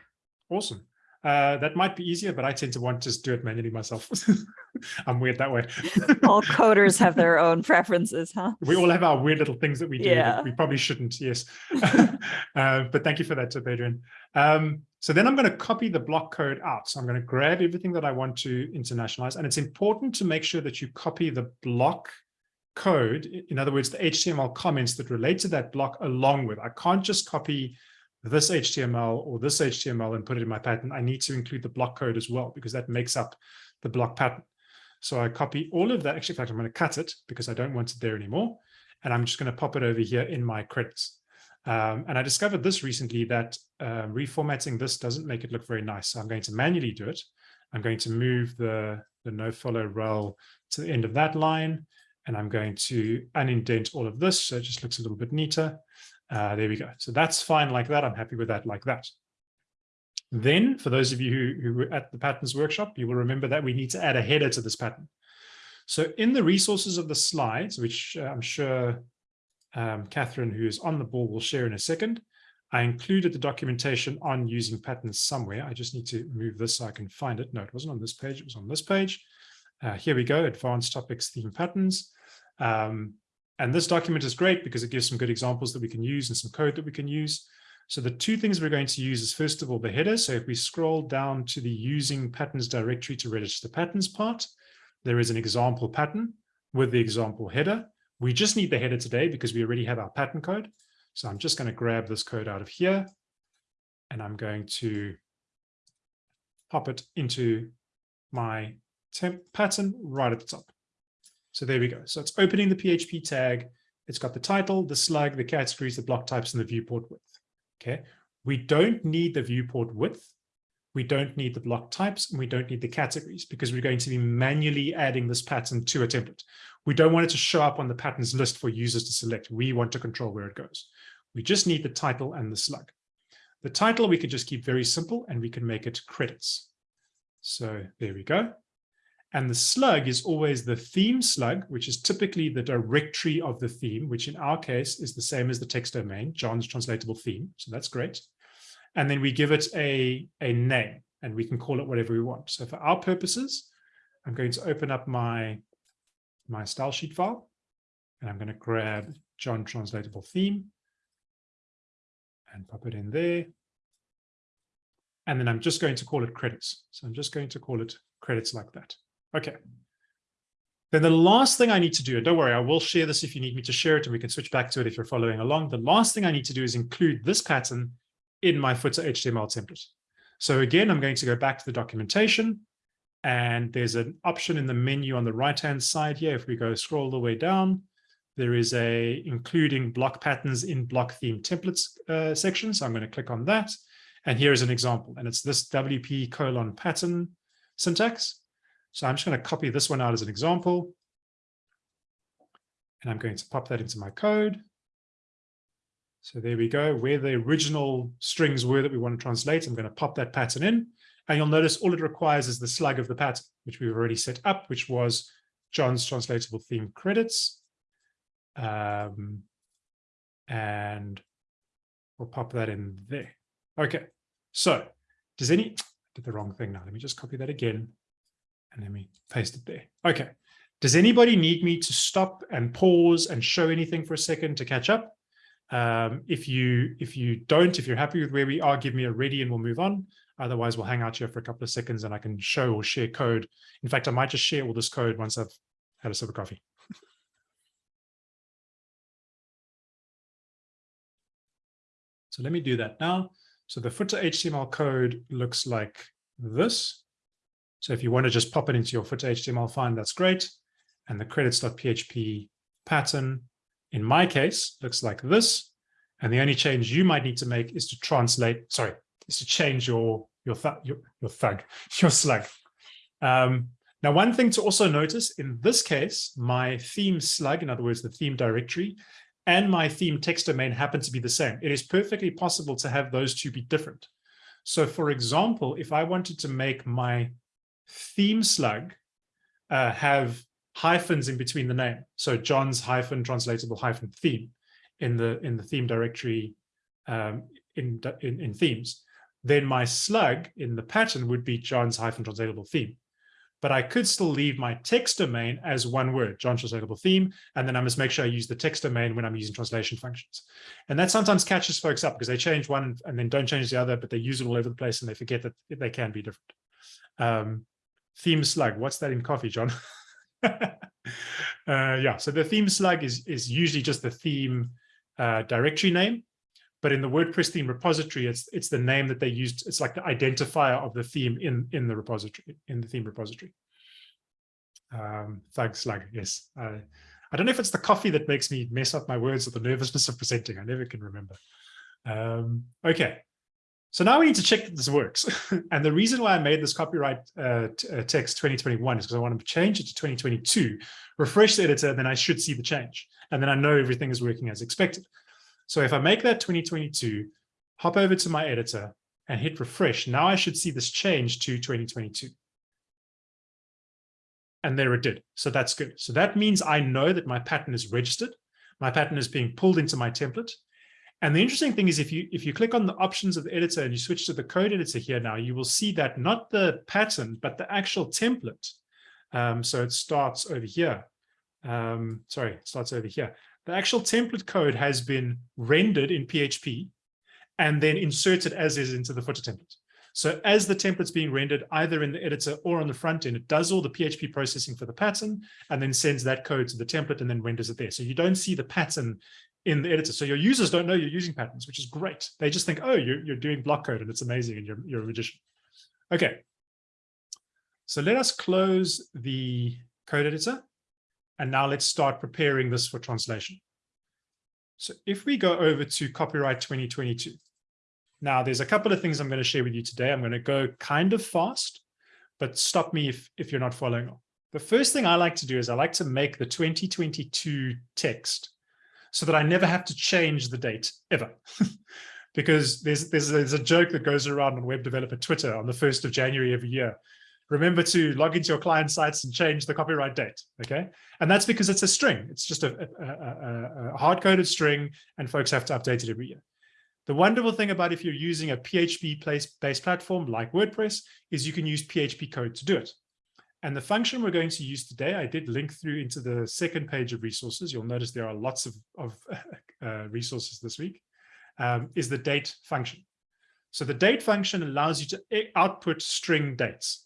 Awesome. Uh, that might be easier, but I tend to want to just do it manually myself. [laughs] I'm weird that way. [laughs] all coders have their own preferences, huh? We all have our weird little things that we do. Yeah. we probably shouldn't, yes. [laughs] uh, but thank you for that, tip, Adrian. Um, so then I'm going to copy the block code out. So I'm going to grab everything that I want to internationalize. And it's important to make sure that you copy the block code. In other words, the HTML comments that relate to that block along with. I can't just copy this HTML or this HTML and put it in my pattern, I need to include the block code as well, because that makes up the block pattern. So I copy all of that. Actually, in fact, I'm going to cut it because I don't want it there anymore. And I'm just going to pop it over here in my credits. Um, and I discovered this recently that uh, reformatting this doesn't make it look very nice. So I'm going to manually do it. I'm going to move the, the no follow rel to the end of that line. And I'm going to unindent all of this. So it just looks a little bit neater. Uh, there we go. So that's fine like that. I'm happy with that like that. Then for those of you who, who were at the patterns workshop, you will remember that we need to add a header to this pattern. So in the resources of the slides, which uh, I'm sure um, Catherine, who is on the ball, will share in a second, I included the documentation on using patterns somewhere. I just need to move this so I can find it. No, it wasn't on this page. It was on this page. Uh, here we go, advanced topics, theme patterns. Um, and this document is great because it gives some good examples that we can use and some code that we can use. So the two things we're going to use is first of all, the header. So if we scroll down to the using patterns directory to register the patterns part, there is an example pattern with the example header. We just need the header today because we already have our pattern code. So I'm just going to grab this code out of here and I'm going to pop it into my temp pattern right at the top. So there we go. So it's opening the PHP tag. It's got the title, the slug, the categories, the block types, and the viewport width. Okay. We don't need the viewport width. We don't need the block types and we don't need the categories because we're going to be manually adding this pattern to a template. We don't want it to show up on the patterns list for users to select. We want to control where it goes. We just need the title and the slug. The title we can just keep very simple and we can make it credits. So there we go. And the slug is always the theme slug, which is typically the directory of the theme, which in our case is the same as the text domain, John's translatable theme. So that's great. And then we give it a, a name and we can call it whatever we want. So for our purposes, I'm going to open up my, my style sheet file and I'm going to grab John translatable theme and pop it in there. And then I'm just going to call it credits. So I'm just going to call it credits like that. Okay. Then the last thing I need to do, and don't worry, I will share this if you need me to share it, and we can switch back to it if you're following along. The last thing I need to do is include this pattern in my footer HTML template. So again, I'm going to go back to the documentation, and there's an option in the menu on the right-hand side here. If we go scroll the way down, there is a including block patterns in block theme templates uh, section. So I'm going to click on that. And here is an example, and it's this WP colon pattern syntax. So I'm just going to copy this one out as an example. And I'm going to pop that into my code. So there we go, where the original strings were that we want to translate, I'm going to pop that pattern in. And you'll notice all it requires is the slug of the pattern, which we've already set up, which was John's translatable theme credits. Um, and we'll pop that in there. Okay, so does any, did the wrong thing now. Let me just copy that again and let me paste it there. Okay. Does anybody need me to stop and pause and show anything for a second to catch up? Um, if you if you don't, if you're happy with where we are, give me a ready and we'll move on. Otherwise, we'll hang out here for a couple of seconds and I can show or share code. In fact, I might just share all this code once I've had a sip of coffee. [laughs] so let me do that now. So the footer HTML code looks like this. So if you want to just pop it into your footer HTML file, that's great. And the credits.php pattern, in my case, looks like this. And the only change you might need to make is to translate, sorry, is to change your your thug, your, your thug, [laughs] your slug. Um, now, one thing to also notice in this case, my theme slug, in other words, the theme directory, and my theme text domain happen to be the same. It is perfectly possible to have those two be different. So for example, if I wanted to make my theme slug uh, have hyphens in between the name. So John's hyphen translatable hyphen theme in the in the theme directory um, in, in, in themes. Then my slug in the pattern would be John's hyphen translatable theme. But I could still leave my text domain as one word, John translatable theme, and then I must make sure I use the text domain when I'm using translation functions. And that sometimes catches folks up because they change one and then don't change the other, but they use it all over the place and they forget that they can be different. Um, theme slug. What's that in coffee, John? [laughs] [laughs] uh, yeah, so the theme slug is, is usually just the theme uh, directory name. But in the WordPress theme repository, it's it's the name that they used. It's like the identifier of the theme in in the repository, in the theme repository. Um, slug, yes. Uh, I don't know if it's the coffee that makes me mess up my words or the nervousness of presenting. I never can remember. Um, okay, So now we need to check that this works. [laughs] and the reason why I made this copyright uh, uh text 2021 is because I want to change it to 2022, refresh the editor, then I should see the change. And then I know everything is working as expected. So if I make that 2022, hop over to my editor and hit refresh, now I should see this change to 2022. And there it did. So that's good. So that means I know that my pattern is registered. My pattern is being pulled into my template. And the interesting thing is if you if you click on the options of the editor and you switch to the code editor here now, you will see that not the pattern, but the actual template. Um, so it starts over here. Um, sorry, it starts over here. The actual template code has been rendered in PHP and then inserted as is into the footer template. So as the template's being rendered either in the editor or on the front end, it does all the PHP processing for the pattern and then sends that code to the template and then renders it there. So you don't see the pattern in the editor. So your users don't know you're using patterns, which is great. They just think, oh, you're, you're doing block code and it's amazing and you're, you're a magician. Okay. So let us close the code editor. And now let's start preparing this for translation. So if we go over to copyright 2022, now there's a couple of things I'm going to share with you today. I'm going to go kind of fast, but stop me if, if you're not following on. The first thing I like to do is I like to make the 2022 text so that I never have to change the date ever. [laughs] because there's, there's, there's a joke that goes around on web developer Twitter on the 1st of January every year. Remember to log into your client sites and change the copyright date, okay? And that's because it's a string. It's just a, a, a, a hard-coded string and folks have to update it every year. The wonderful thing about if you're using a PHP-based platform like WordPress is you can use PHP code to do it. And the function we're going to use today, I did link through into the second page of resources. You'll notice there are lots of, of [laughs] uh, resources this week, um, is the date function. So the date function allows you to output string dates.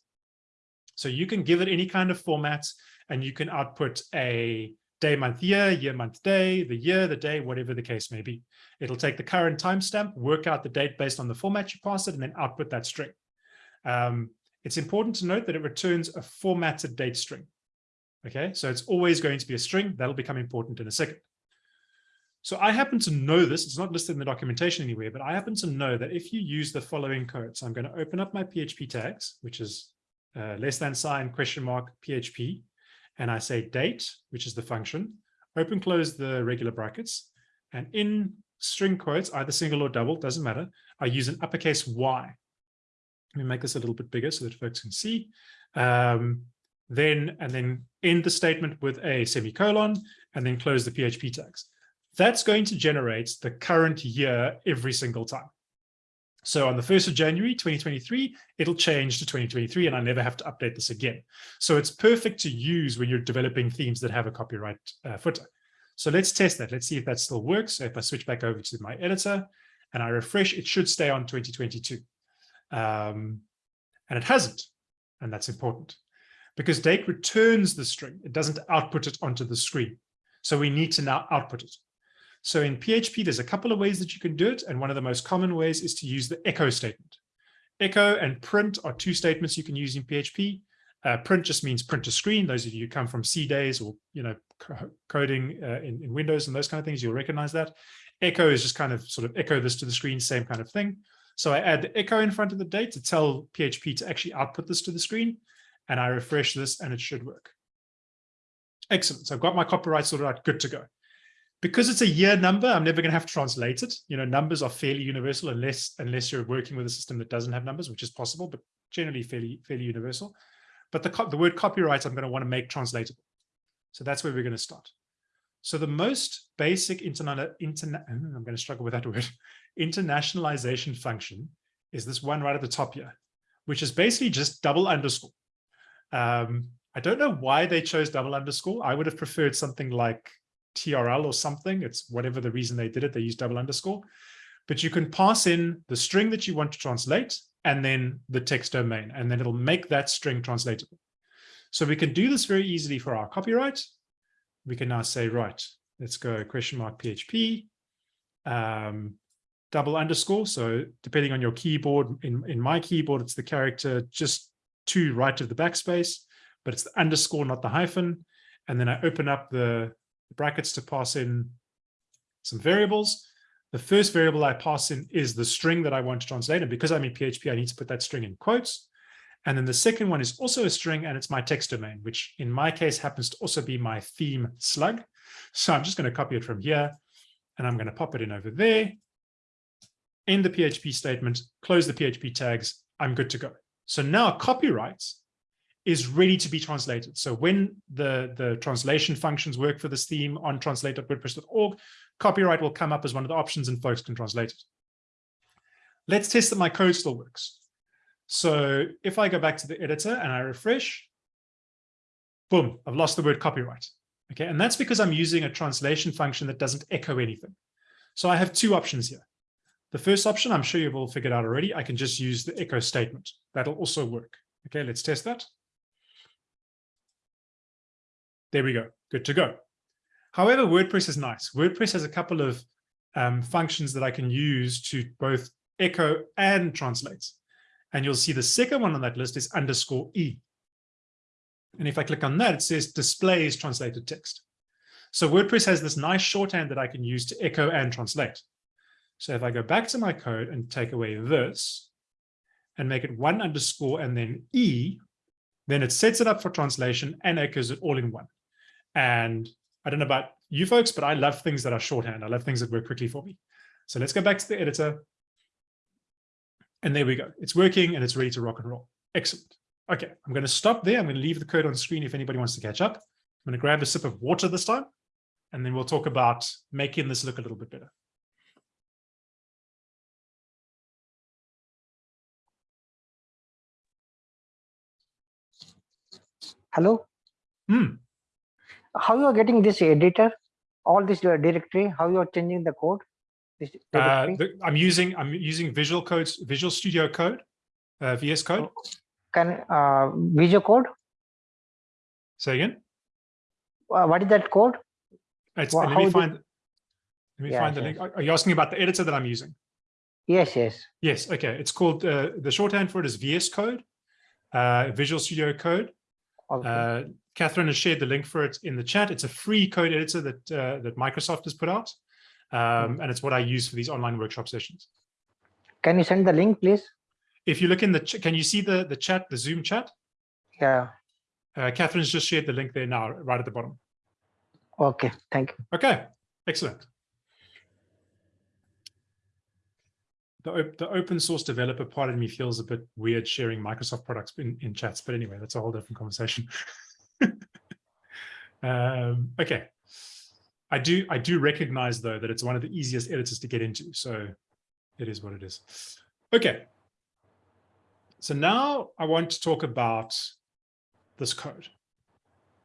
So you can give it any kind of format and you can output a day, month, year, year, month, day, the year, the day, whatever the case may be. It'll take the current timestamp, work out the date based on the format you pass it, and then output that string. Um, it's important to note that it returns a formatted date string. Okay, so it's always going to be a string. That'll become important in a second. So I happen to know this, it's not listed in the documentation anywhere, but I happen to know that if you use the following code, so I'm going to open up my PHP tags, which is uh, less than sign, question mark, PHP, and I say date, which is the function, open, close the regular brackets, and in string quotes, either single or double, doesn't matter, I use an uppercase Y. Let me make this a little bit bigger so that folks can see. Um, then and then end the statement with a semicolon and then close the PHP tags. That's going to generate the current year every single time. So on the 1st of January 2023, it'll change to 2023 and I never have to update this again. So it's perfect to use when you're developing themes that have a copyright uh, footer. So let's test that. Let's see if that still works. So if I switch back over to my editor and I refresh, it should stay on 2022. Um, and it hasn't. And that's important because date returns the string. It doesn't output it onto the screen. So we need to now output it. So in PHP, there's a couple of ways that you can do it. And one of the most common ways is to use the echo statement. Echo and print are two statements you can use in PHP. Uh, print just means print to screen. Those of you who come from C days or, you know, coding uh, in, in Windows and those kind of things, you'll recognize that. Echo is just kind of sort of echo this to the screen, same kind of thing. So I add the echo in front of the date to tell PHP to actually output this to the screen. And I refresh this and it should work. Excellent. So I've got my copyright sorted out, good to go because it's a year number, I'm never going to have to translate it. You know, numbers are fairly universal unless unless you're working with a system that doesn't have numbers, which is possible, but generally fairly fairly universal. But the the word copyright, I'm going to want to make translatable. So that's where we're going to start. So the most basic internet internet [laughs] I'm going to struggle with that word [laughs] internationalization function is this one right at the top here, which is basically just double underscore. Um, I don't know why they chose double underscore. I would have preferred something like TRL or something. It's whatever the reason they did it, they use double underscore. But you can pass in the string that you want to translate and then the text domain, and then it'll make that string translatable. So we can do this very easily for our copyright. We can now say, right, let's go question mark PHP, um, double underscore. So depending on your keyboard, in, in my keyboard, it's the character just to right of the backspace, but it's the underscore, not the hyphen. And then I open up the brackets to pass in some variables. The first variable I pass in is the string that I want to translate. And because I'm in PHP, I need to put that string in quotes. And then the second one is also a string and it's my text domain, which in my case happens to also be my theme slug. So I'm just going to copy it from here and I'm going to pop it in over there. In the PHP statement, close the PHP tags. I'm good to go. So now copyright is ready to be translated. So when the, the translation functions work for this theme on translate.wordpress.org, copyright will come up as one of the options and folks can translate it. Let's test that my code still works. So if I go back to the editor and I refresh, boom, I've lost the word copyright. Okay, and that's because I'm using a translation function that doesn't echo anything. So I have two options here. The first option, I'm sure you've all figured out already, I can just use the echo statement. That'll also work. Okay, let's test that. There we go, good to go. However, WordPress is nice. WordPress has a couple of um, functions that I can use to both echo and translate. And you'll see the second one on that list is underscore E. And if I click on that, it says displays translated text. So WordPress has this nice shorthand that I can use to echo and translate. So if I go back to my code and take away this and make it one underscore and then E, then it sets it up for translation and echoes it all in one. And I don't know about you folks, but I love things that are shorthand. I love things that work quickly for me. So let's go back to the editor. And there we go. It's working and it's ready to rock and roll. Excellent. Okay, I'm going to stop there. I'm going to leave the code on screen if anybody wants to catch up. I'm going to grab a sip of water this time, and then we'll talk about making this look a little bit better. Hello? Hmm how you are getting this editor all this directory how you are changing the code uh, the, i'm using i'm using visual codes visual studio code uh, vs code. Can uh visual code? Say again? Uh, what is that code? It's, well, let me find let me find the yes. link are you asking about the editor that i'm using? Yes yes. Yes okay. It's called uh, the shorthand for it is vs code uh, visual studio code. Okay. Uh, Catherine has shared the link for it in the chat. It's a free code editor that uh, that Microsoft has put out, um, and it's what I use for these online workshop sessions. Can you send the link, please? If you look in the, can you see the the chat, the Zoom chat? Yeah. Uh, Catherine's just shared the link there now, right at the bottom. Okay, thank you. Okay, excellent. The, the open source developer part of me feels a bit weird sharing Microsoft products in, in chats, but anyway, that's a whole different conversation. [laughs] um, okay. I do I do recognize though that it's one of the easiest editors to get into. So it is what it is. Okay. So now I want to talk about this code.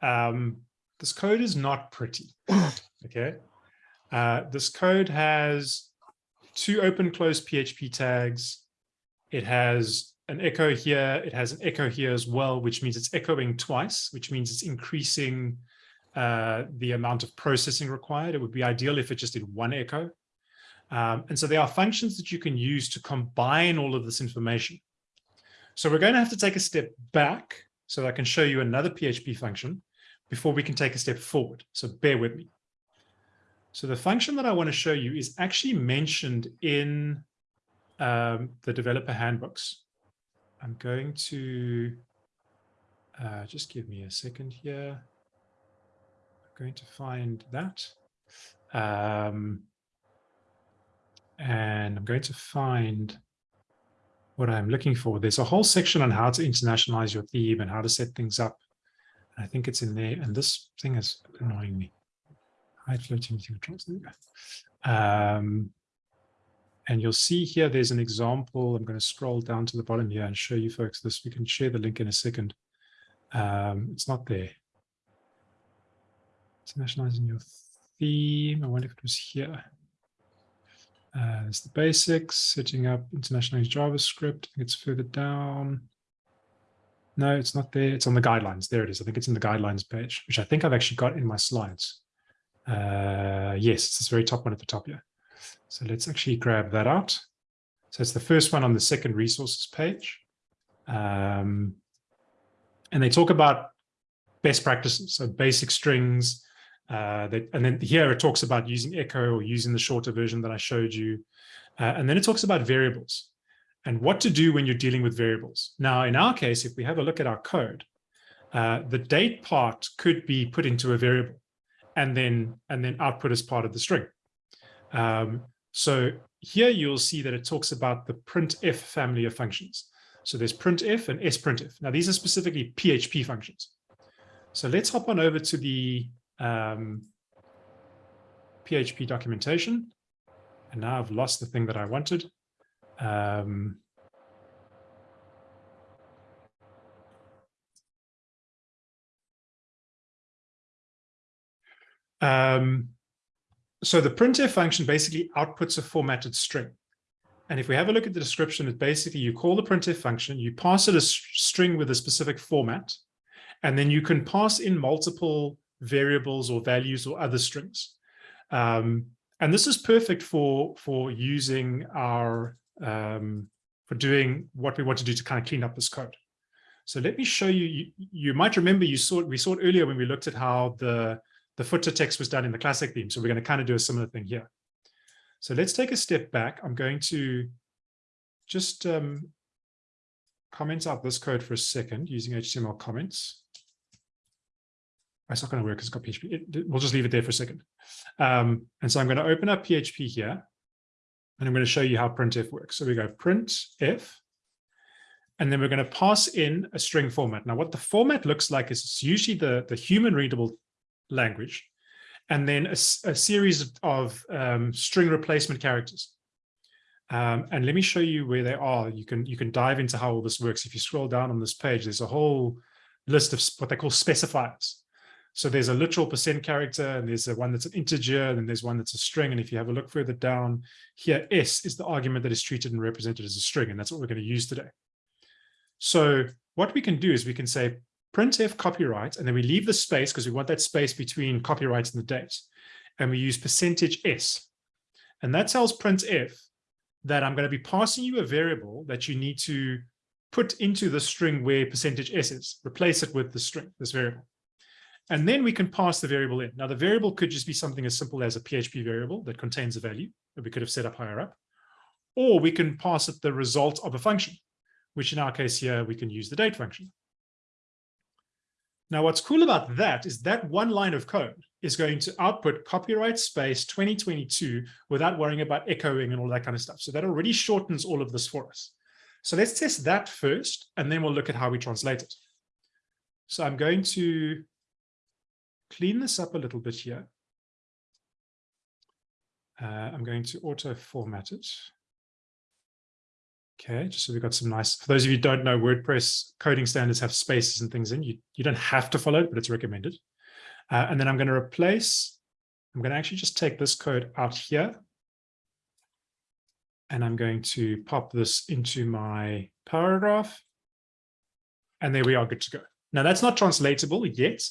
Um, this code is not pretty. [coughs] Okay. Uh, this code has two open close PHP tags. It has an echo here. It has an echo here as well, which means it's echoing twice, which means it's increasing uh, the amount of processing required. It would be ideal if it just did one echo. Um, and so there are functions that you can use to combine all of this information. So we're going to have to take a step back so I can show you another PHP function before we can take a step forward. So bear with me. So the function that I want to show you is actually mentioned in um, the developer handbooks. I'm going to uh, just give me a second here. Going to find that. Um, and I'm going to find what I'm looking for. There's a whole section on how to internationalize your theme and how to set things up. I think it's in there. And this thing is annoying me. Hide floating controls. Um, and you'll see here, there's an example. I'm going to scroll down to the bottom here and show you folks this. We can share the link in a second. Um, it's not there. Internationalizing your theme. I wonder if it was here. Uh, there's the basics, setting up internationalized JavaScript. It's further down. No, it's not there. It's on the guidelines. There it is. I think it's in the guidelines page, which I think I've actually got in my slides. Uh, yes, it's this very top one at the top here. So let's actually grab that out. So it's the first one on the second resources page. Um, and they talk about best practices, so basic strings, Uh, that, and then here it talks about using echo or using the shorter version that I showed you. Uh, and then it talks about variables and what to do when you're dealing with variables. Now, in our case, if we have a look at our code, uh, the date part could be put into a variable and then and then output as part of the string. Um, so here you'll see that it talks about the printf family of functions. So there's printf and sprintf. Now these are specifically PHP functions. So let's hop on over to the um, PHP documentation. And now I've lost the thing that I wanted. Um, um, so the printf function basically outputs a formatted string. And if we have a look at the description, it's basically you call the printf function, you pass it a string with a specific format, and then you can pass in multiple variables or values or other strings. Um, and this is perfect for, for using our, um, for doing what we want to do to kind of clean up this code. So let me show you, you, you might remember you saw we saw it earlier when we looked at how the, the footer text was done in the classic theme. So we're going to kind of do a similar thing here. So let's take a step back. I'm going to just um, comment out this code for a second using HTML comments. It's not going to work because it's got PHP. It, we'll just leave it there for a second. Um, and so I'm going to open up PHP here, and I'm going to show you how printf works. So we go printf, and then we're going to pass in a string format. Now, what the format looks like is it's usually the, the human readable language, and then a, a series of um, string replacement characters. Um, and let me show you where they are. You can you can dive into how all this works. If you scroll down on this page, there's a whole list of what they call specifiers. So there's a literal percent character, and there's a one that's an integer, and there's one that's a string. And if you have a look further down here, S is the argument that is treated and represented as a string, and that's what we're going to use today. So what we can do is we can say printf copyright, and then we leave the space because we want that space between copyright and the date. And we use percentage %s. And that tells printf that I'm going to be passing you a variable that you need to put into the string where percentage %s is, replace it with the string, this variable. And then we can pass the variable in. Now, the variable could just be something as simple as a PHP variable that contains a value that we could have set up higher up. Or we can pass it the result of a function, which in our case here, we can use the date function. Now, what's cool about that is that one line of code is going to output copyright space 2022 without worrying about echoing and all that kind of stuff. So that already shortens all of this for us. So let's test that first, and then we'll look at how we translate it. So I'm going to clean this up a little bit here. Uh, I'm going to auto format it. Okay, just so we've got some nice, for those of you don't know, WordPress coding standards have spaces and things in. You, you don't have to follow it, but it's recommended. Uh, and then I'm going to replace, I'm going to actually just take this code out here. And I'm going to pop this into my paragraph. And there we are, good to go. Now that's not translatable yet,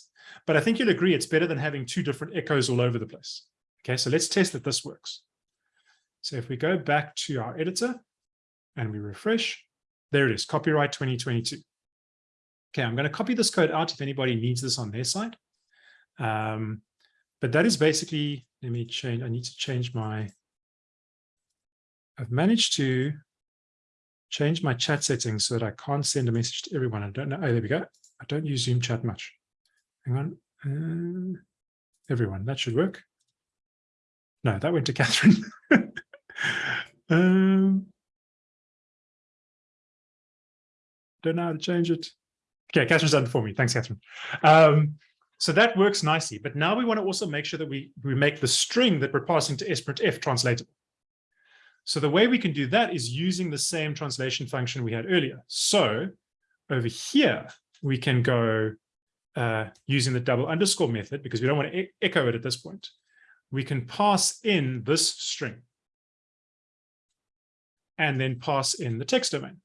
but I think you'll agree it's better than having two different echoes all over the place. Okay, so let's test that this works. So if we go back to our editor and we refresh, there it is, copyright 2022. Okay, I'm going to copy this code out if anybody needs this on their side. Um, but that is basically, let me change, I need to change my, I've managed to change my chat settings so that I can't send a message to everyone. I don't know. Oh, there we go. I don't use Zoom chat much. Hang on. Uh, everyone, that should work. No, that went to [laughs] Catherine. um, don't know how to change it. Okay, Catherine's done it for me. Thanks, Catherine. Um, so that works nicely. But now we want to also make sure that we, we make the string that we're passing to sprintf translatable. So the way we can do that is using the same translation function we had earlier. So over here, we can go uh, using the double underscore method because we don't want to e echo it at this point. We can pass in this string and then pass in the text domain.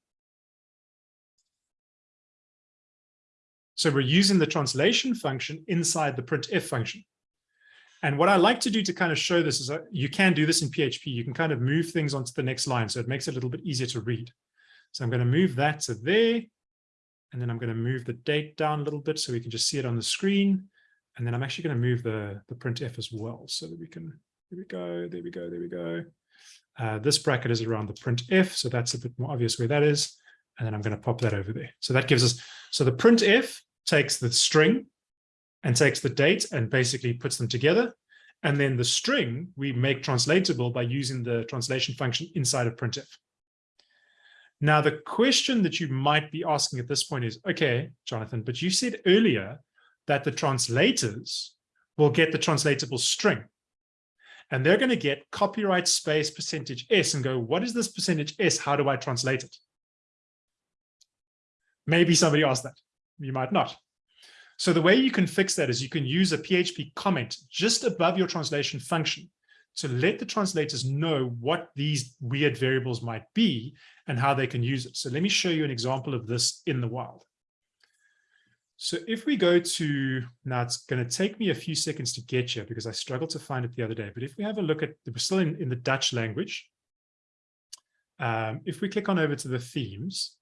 So we're using the translation function inside the printf function. And what I like to do to kind of show this is that you can do this in PHP. You can kind of move things onto the next line. So it makes it a little bit easier to read. So I'm going to move that to there. And then I'm going to move the date down a little bit so we can just see it on the screen. And then I'm actually going to move the, the printf as well so that we can, there we go, there we go, there we go. Uh, this bracket is around the printf, so that's a bit more obvious where that is. And then I'm going to pop that over there. So that gives us, so the printf takes the string and takes the date and basically puts them together. And then the string we make translatable by using the translation function inside of printf. Now, the question that you might be asking at this point is, okay, Jonathan, but you said earlier that the translators will get the translatable string. And they're going to get copyright space percentage S and go, what is this percentage S? How do I translate it? Maybe somebody asked that. You might not. So the way you can fix that is you can use a PHP comment just above your translation function to let the translators know what these weird variables might be and how they can use it. So let me show you an example of this in the wild. So if we go to, now it's going to take me a few seconds to get here because I struggled to find it the other day, but if we have a look at, we're still in, in the Dutch language. Um, if we click on over to the themes,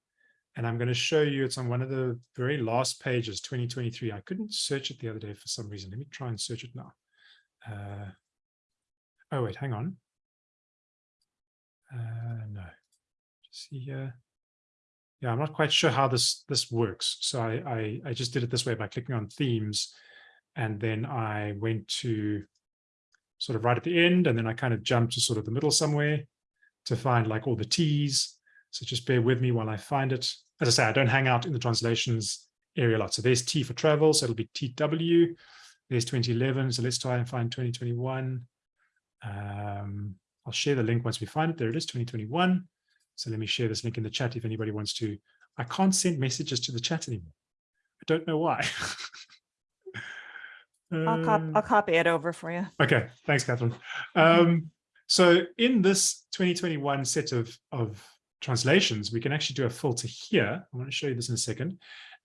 and I'm going to show you, it's on one of the very last pages, 2023. I couldn't search it the other day for some reason. Let me try and search it now. Uh, oh, wait, hang on. Uh, no, just see here. Yeah, I'm not quite sure how this this works. So I, I, I just did it this way by clicking on themes. And then I went to sort of right at the end, and then I kind of jumped to sort of the middle somewhere to find like all the T's. So just bear with me while I find it. As I say, I don't hang out in the translations area a lot. So there's T for travel, so it'll be TW. There's 2011, so let's try and find 2021. Um, I'll share the link once we find it. There it is, 2021. So let me share this link in the chat if anybody wants to. I can't send messages to the chat anymore. I don't know why. [laughs] I'll, cop Um, I'll copy it over for you. Okay, thanks, Catherine. Um, so in this 2021 set of, of translations, we can actually do a filter here. I want to show you this in a second.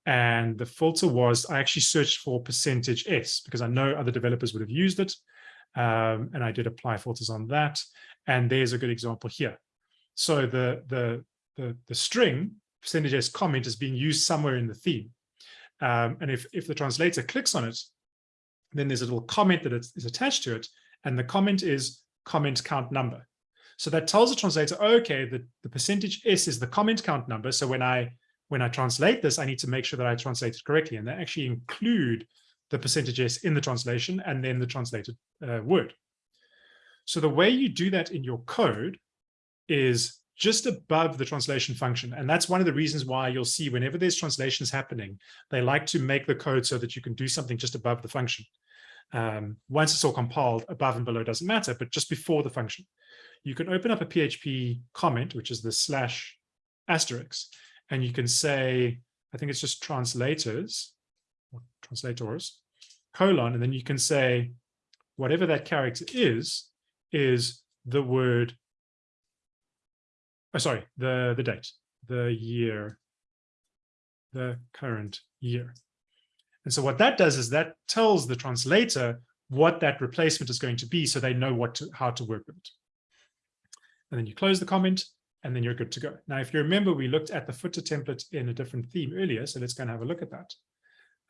And the filter was, I actually searched for percentage S because I know other developers would have used it. Um, and I did apply filters on that. And there's a good example here. So the, the, the, the string percentage comment is being used somewhere in the theme. Um, and if, if the translator clicks on it, then there's a little comment that is, is attached to it. And the comment is comment count number. So that tells the translator, okay, the, the percentage S is the comment count number. So when I when I translate this, I need to make sure that I translate it correctly. And they actually include the percentage S in the translation and then the translated uh, word. So the way you do that in your code is just above the translation function. And that's one of the reasons why you'll see whenever there's translations happening, they like to make the code so that you can do something just above the function. Um, once it's all compiled, above and below doesn't matter, but just before the function. You can open up a PHP comment, which is the slash asterisk, and you can say, I think it's just translators, or translators, colon, and then you can say, whatever that character is, is the word, oh, sorry, the, the date, the year, the current year. And so what that does is that tells the translator what that replacement is going to be so they know what to, how to work with it. And then you close the comment and then you're good to go. Now, if you remember, we looked at the footer template in a different theme earlier, so let's go and have a look at that.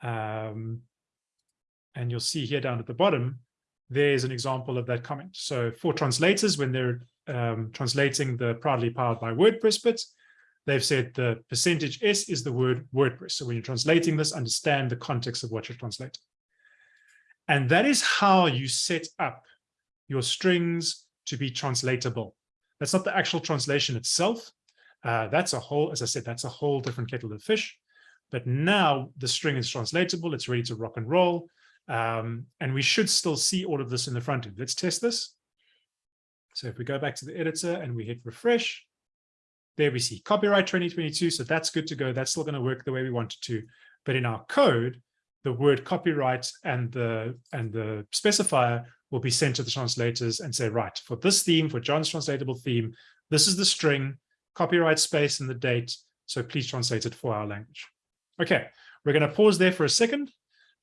Um, and you'll see here down at the bottom, there's an example of that comment. So for translators, when they're um, translating the proudly powered by WordPress bit, they've said the percentage S is the word WordPress. So when you're translating this, understand the context of what you're translating. And that is how you set up your strings to be translatable. That's not the actual translation itself. Uh, that's a whole, as I said, that's a whole different kettle of fish. But now the string is translatable. It's ready to rock and roll. Um, and we should still see all of this in the front end. Let's test this. So if we go back to the editor and we hit refresh, there we see copyright 2022. So that's good to go. That's still going to work the way we want it to. But in our code, the word copyright and the and the specifier will be sent to the translators and say, right, for this theme, for John's translatable theme, this is the string, copyright space and the date. So please translate it for our language. Okay, we're going to pause there for a second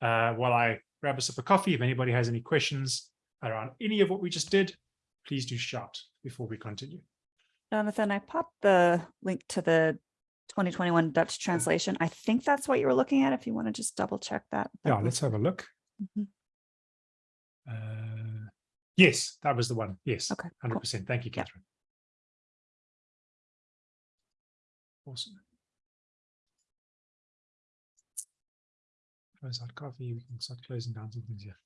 uh, while I grab a sip of coffee. If anybody has any questions around any of what we just did, please do shout before we continue. Jonathan, I popped the link to the 2021 Dutch translation. I think that's what you were looking at. If you want to just double check that. Yeah, let's have a look. Mhm. Uh, yes, that was the one. Yes, Okay, hundred percent. Thank you, Yeah. Catherine. Awesome. Close out coffee. We can start closing down some things here.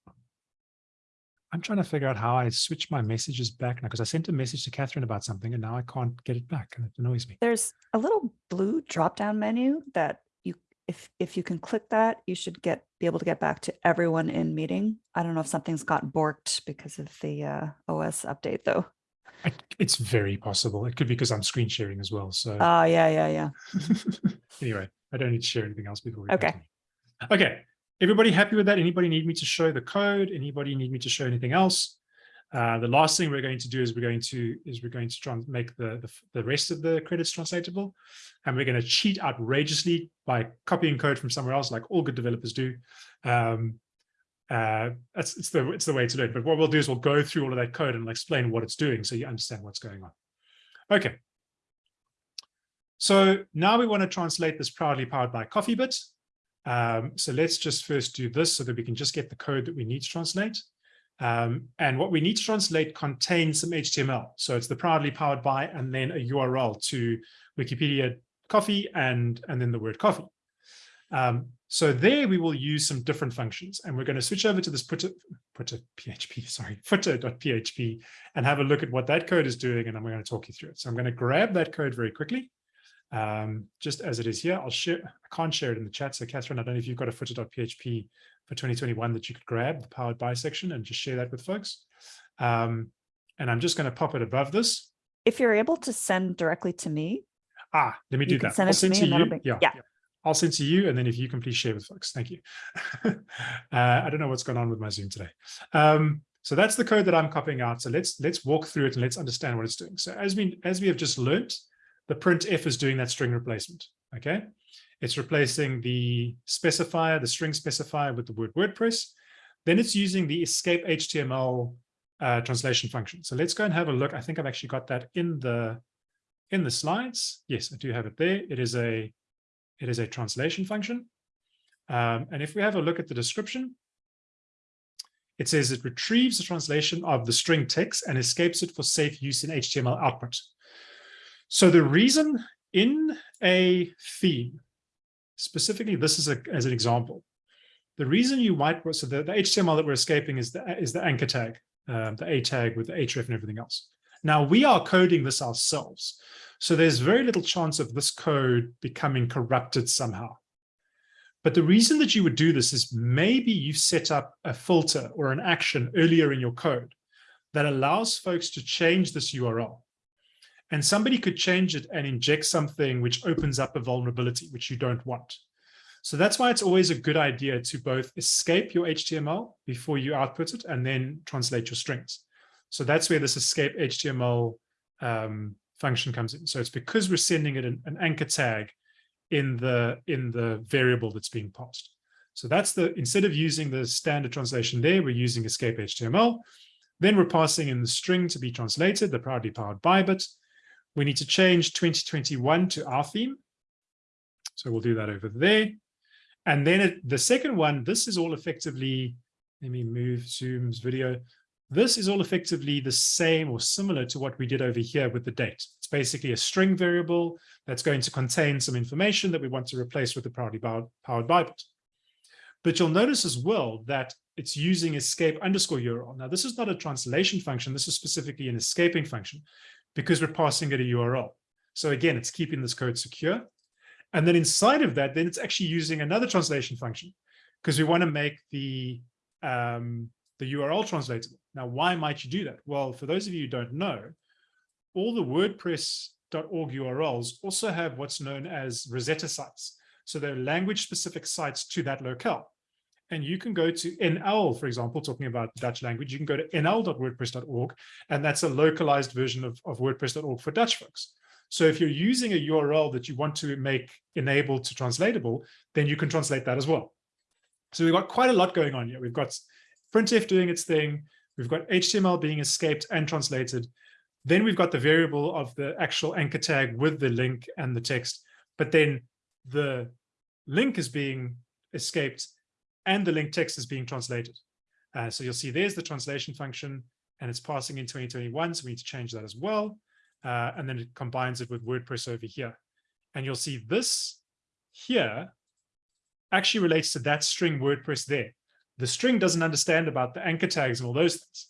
I'm trying to figure out how I switch my messages back now because I sent a message to Catherine about something and now I can't get it back and it annoys me. There's a little blue drop down menu that you, if, if you can click that, you should get, be able to get back to everyone in meeting. I don't know if something's got borked because of the uh, OS update though. I, it's very possible. It could be because I'm screen sharing as well. So Oh, yeah, yeah, yeah. [laughs] anyway, I don't need to share anything else before we Okay. continue. Okay, everybody happy with that? Anybody need me to show the code? Anybody need me to show anything else? Uh, the last thing we're going to do is we're going to is we're going to try and make the, the the rest of the credits translatable, and we're going to cheat outrageously by copying code from somewhere else, like all good developers do. Um, uh, that's it's the it's the way to do it. But what we'll do is we'll go through all of that code and we'll explain what it's doing, so you understand what's going on. Okay. So now we want to translate this proudly powered by CoffeeBit. Um, so let's just first do this so that we can just get the code that we need to translate. Um, and what we need to translate contains some HTML. So it's the proudly powered by and then a URL to Wikipedia coffee and, and then the word coffee. Um, so there we will use some different functions and we're going to switch over to this [laughs] footer, footer PHP, sorry, footer.php and have a look at what that code is doing and I'm going to talk you through it. So I'm going to grab that code very quickly um, just as it is here. I'll share, I can't share it in the chat. So Catherine, I don't know if you've got a footer.php for 2021 that you could grab the powered by section and just share that with folks. Um, and I'm just going to pop it above this. If you're able to send directly to me, Ah, let me do that. send I'll it to send me to you. be- Yeah, yeah. I'll send to you. And then if you can please share with folks. Thank you. [laughs] uh, I don't know what's going on with my Zoom today. Um, so that's the code that I'm copying out. So let's let's walk through it and let's understand what it's doing. So as we as we have just learned, the printf is doing that string replacement. Okay, it's replacing the specifier, the string specifier with the word WordPress. Then it's using the escape HTML uh, translation function. So let's go and have a look. I think I've actually got that in the in the slides. Yes, I do have it there. It is a it is a translation function. Um, and if we have a look at the description, it says it retrieves the translation of the string text and escapes it for safe use in HTML output. So the reason in a theme, specifically this is a, as an example, the reason you might, so the, the HTML that we're escaping is the, is the anchor tag, um, the A tag with the href and everything else. Now we are coding this ourselves. So there's very little chance of this code becoming corrupted somehow. But the reason that you would do this is maybe you've set up a filter or an action earlier in your code that allows folks to change this URL. And somebody could change it and inject something which opens up a vulnerability, which you don't want. So that's why it's always a good idea to both escape your HTML before you output it and then translate your strings. So that's where this escape HTML um, function comes in. So it's because we're sending it an, an anchor tag in the in the variable that's being passed. So that's the instead of using the standard translation there, we're using escape HTML. Then we're passing in the string to be translated, the proudly powered by bit. We need to change 2021 to our theme. So we'll do that over there. And then it, the second one, this is all effectively, let me move Zoom's video. This is all effectively the same or similar to what we did over here with the date. It's basically a string variable that's going to contain some information that we want to replace with the proudly powered by bit. But you'll notice as well that it's using escape underscore URL. Now, this is not a translation function. This is specifically an escaping function because we're passing it a URL. So again, it's keeping this code secure. And then inside of that, then it's actually using another translation function because we want to make the, um, the URL translatable. Now, why might you do that? Well, for those of you who don't know, all the WordPress.org URLs also have what's known as Rosetta sites. So they're language-specific sites to that locale. And you can go to NL, for example, talking about Dutch language, you can go to nl.wordpress.org, and that's a localized version of, of WordPress.org for Dutch folks. So if you're using a URL that you want to make enabled to translatable, then you can translate that as well. So we've got quite a lot going on here. We've got printf doing its thing. We've got HTML being escaped and translated. Then we've got the variable of the actual anchor tag with the link and the text. But then the link is being escaped and the link text is being translated. Uh, so you'll see there's the translation function and it's passing in 2021. So we need to change that as well. Uh, and then it combines it with WordPress over here. And you'll see this here actually relates to that string WordPress there. The string doesn't understand about the anchor tags and all those things.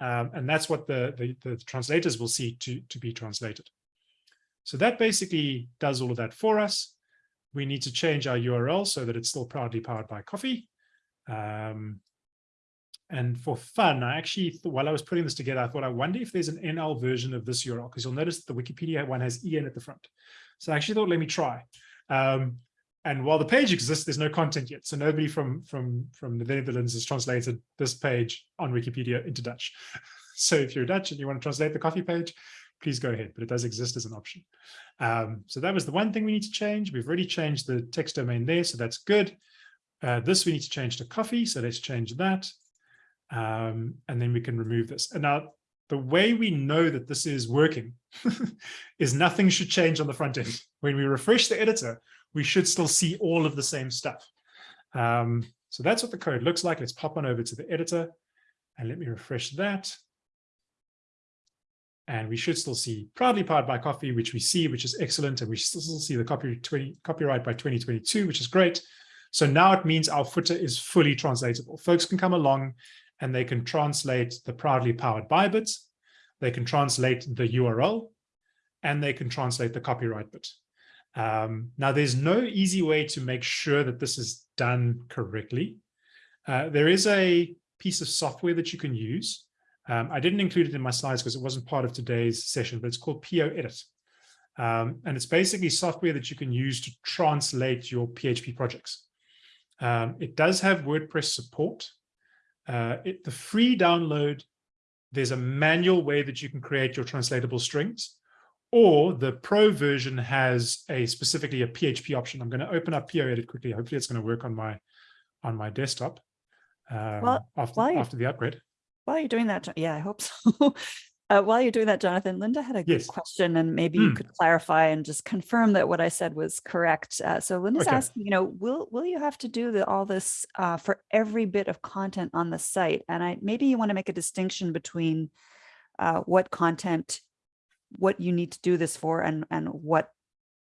Um, and that's what the, the, the, translators will see to, to be translated. So that basically does all of that for us. We need to change our URL so that it's still proudly powered by coffee. Um, and for fun, I actually, while I was putting this together, I thought, I wonder if there's an NL version of this URL, because you'll notice the Wikipedia one has EN at the front. So I actually thought, let me try. Um, and while the page exists, there's no content yet. So nobody from, from, from the Netherlands has translated this page on Wikipedia into Dutch. [laughs] So if you're Dutch and you want to translate the coffee page, please go ahead, but it does exist as an option. Um, so that was the one thing we need to change. We've already changed the text domain there, so that's good. Uh, this we need to change to coffee, so let's change that. Um, and then we can remove this. And now the way we know that this is working [laughs] is nothing should change on the front end. When we refresh the editor, we should still see all of the same stuff. Um, so that's what the code looks like. Let's pop on over to the editor and let me refresh that. And we should still see proudly powered by coffee, which we see, which is excellent. And we still see the copy 20, copyright by 2022, which is great. So now it means our footer is fully translatable. Folks can come along and they can translate the proudly powered by bits. They can translate the URL and they can translate the copyright bit. Um, now, there's no easy way to make sure that this is done correctly. Uh, there is a piece of software that you can use. Um, I didn't include it in my slides because it wasn't part of today's session, but it's called Poedit. Um, and it's basically software that you can use to translate your PHP projects. Um, it does have WordPress support. Uh, it, the free download, there's a manual way that you can create your translatable strings or the pro version has a specifically a PHP option. I'm going to open up Poedit quickly. Hopefully it's going to work on my on my desktop um, well, after, after the upgrade. While you're doing that, yeah, I hope so. [laughs] uh, while you're doing that, Jonathan, Linda had a good yes. question and maybe mm. you hmm. could clarify and just confirm that what I said was correct. Uh, so Linda's okay. asking, you know, will will you have to do the, all this uh, for every bit of content on the site? And I maybe you want to make a distinction between uh, what content what you need to do this for and and what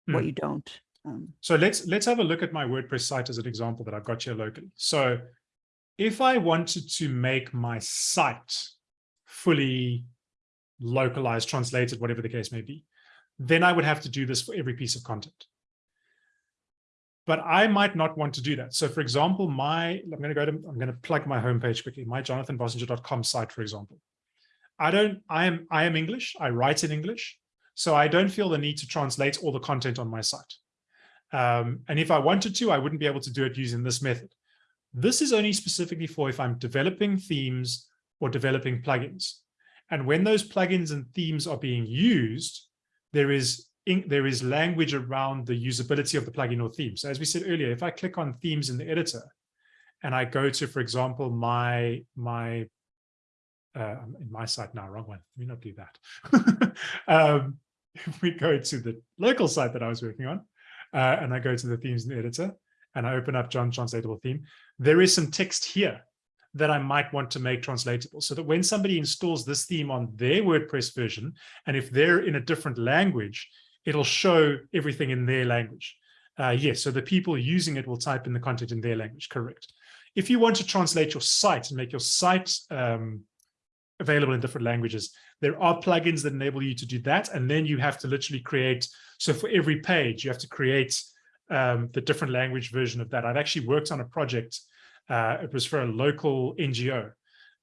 mm. what hmm. you don't. Um, so let's let's have a look at my WordPress site as an example that I've got here locally. So if I wanted to make my site fully localized, translated, whatever the case may be, then I would have to do this for every piece of content. But I might not want to do that. So for example, my, I'm going to go to, I'm going to plug my homepage quickly, my jonathanbossenger.com site, for example. I don't, I am, I am English. I write in English. So I don't feel the need to translate all the content on my site. Um, and if I wanted to, I wouldn't be able to do it using this method. This is only specifically for if I'm developing themes or developing plugins. And when those plugins and themes are being used, there is there is language around the usability of the plugin or theme. So as we said earlier, if I click on themes in the editor and I go to, for example, my my uh, in my site now, wrong one. Let me not do that. [laughs] um, if we go to the local site that I was working on, uh, and I go to the themes in the editor, and I open up John Translatable Theme, there is some text here that I might want to make translatable so that when somebody installs this theme on their WordPress version, and if they're in a different language, it'll show everything in their language. Uh, yes, so the people using it will type in the content in their language, correct. If you want to translate your site and make your site um, available in different languages. There are plugins that enable you to do that. And then you have to literally create, so for every page, you have to create um, the different language version of that. I've actually worked on a project. Uh, it was for a local NGO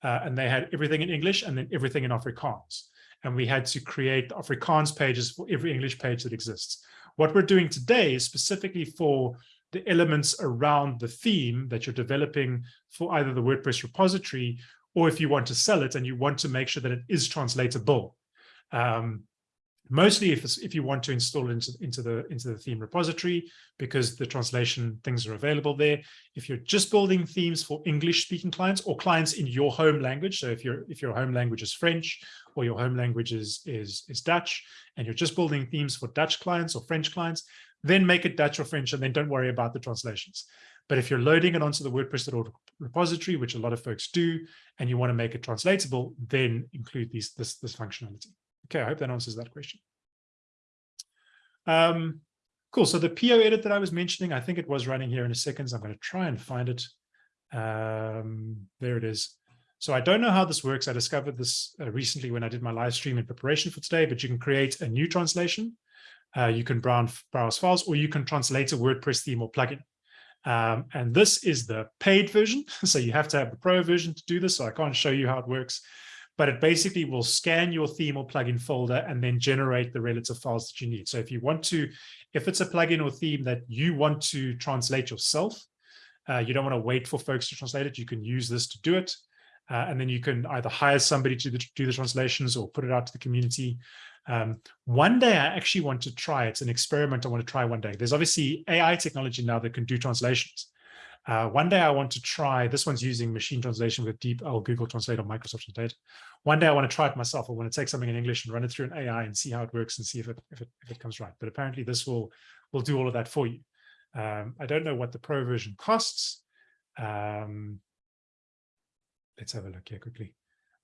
uh, and they had everything in English and then everything in Afrikaans. And we had to create Afrikaans pages for every English page that exists. What we're doing today is specifically for the elements around the theme that you're developing for either the WordPress repository or if you want to sell it and you want to make sure that it is translatable. Um, mostly if, if you want to install it into, into, the, into the theme repository, because the translation things are available there. If you're just building themes for English speaking clients or clients in your home language, so if, your if your home language is French or your home language is, is, is Dutch, and you're just building themes for Dutch clients or French clients, then make it Dutch or French and then don't worry about the translations. But if you're loading it onto the WordPress.org repository, which a lot of folks do, and you want to make it translatable, then include these this this functionality. Okay, I hope that answers that question. Um, cool. So the Poedit that I was mentioning, I think it was running here in a second. So I'm going to try and find it. Um, there it is. So I don't know how this works. I discovered this uh, recently when I did my live stream in preparation for today, but you can create a new translation. Uh, you can browse, browse files, or you can translate a WordPress theme or plugin. Um, and this is the paid version. [laughs] So you have to have the pro version to do this. So I can't show you how it works, but it basically will scan your theme or plugin folder and then generate the relative files that you need. So if you want to, if it's a plugin or theme that you want to translate yourself, uh, you don't want to wait for folks to translate it. You can use this to do it. Uh, and then you can either hire somebody to do the translations or put it out to the community. Um, one day I actually want to try, it's an experiment I want to try one day. There's obviously AI technology now that can do translations. Uh, one day I want to try, this one's using machine translation with DeepL, Google Translate, or Microsoft Translate. One day I want to try it myself. I want to take something in English and run it through an AI and see how it works and see if it, if it, if it comes right. But apparently this will, will do all of that for you. Um, I don't know what the pro version costs. Um, let's have a look here quickly.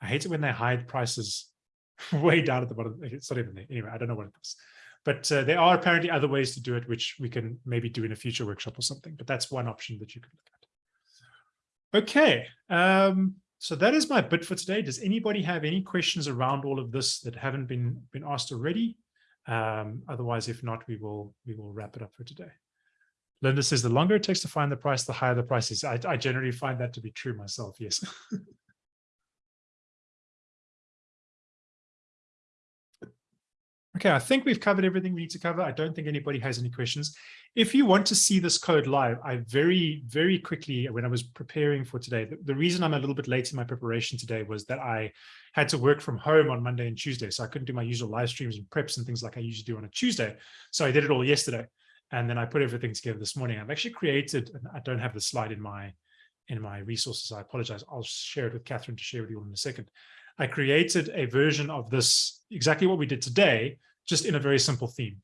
I hate it when they hide prices [laughs] way down at the bottom. It's not even there. Anyway, I don't know what it is. But uh, there are apparently other ways to do it, which we can maybe do in a future workshop or something. But that's one option that you could look at. Okay, um, so that is my bit for today. Does anybody have any questions around all of this that haven't been been asked already? Um, otherwise, if not, we will we will wrap it up for today. Linda says the longer it takes to find the price, the higher the price is. I, I generally find that to be true myself. Yes. [laughs] Okay, I think we've covered everything we need to cover. I don't think anybody has any questions. If you want to see this code live, I very, very quickly, when I was preparing for today, the, the, reason I'm a little bit late in my preparation today was that I had to work from home on Monday and Tuesday. So I couldn't do my usual live streams and preps and things like I usually do on a Tuesday. So I did it all yesterday. And then I put everything together this morning. I've actually created, and I don't have the slide in my in my resources. I apologize. I'll share it with Catherine to share with you all in a second. I created a version of this, exactly what we did today, just in a very simple theme.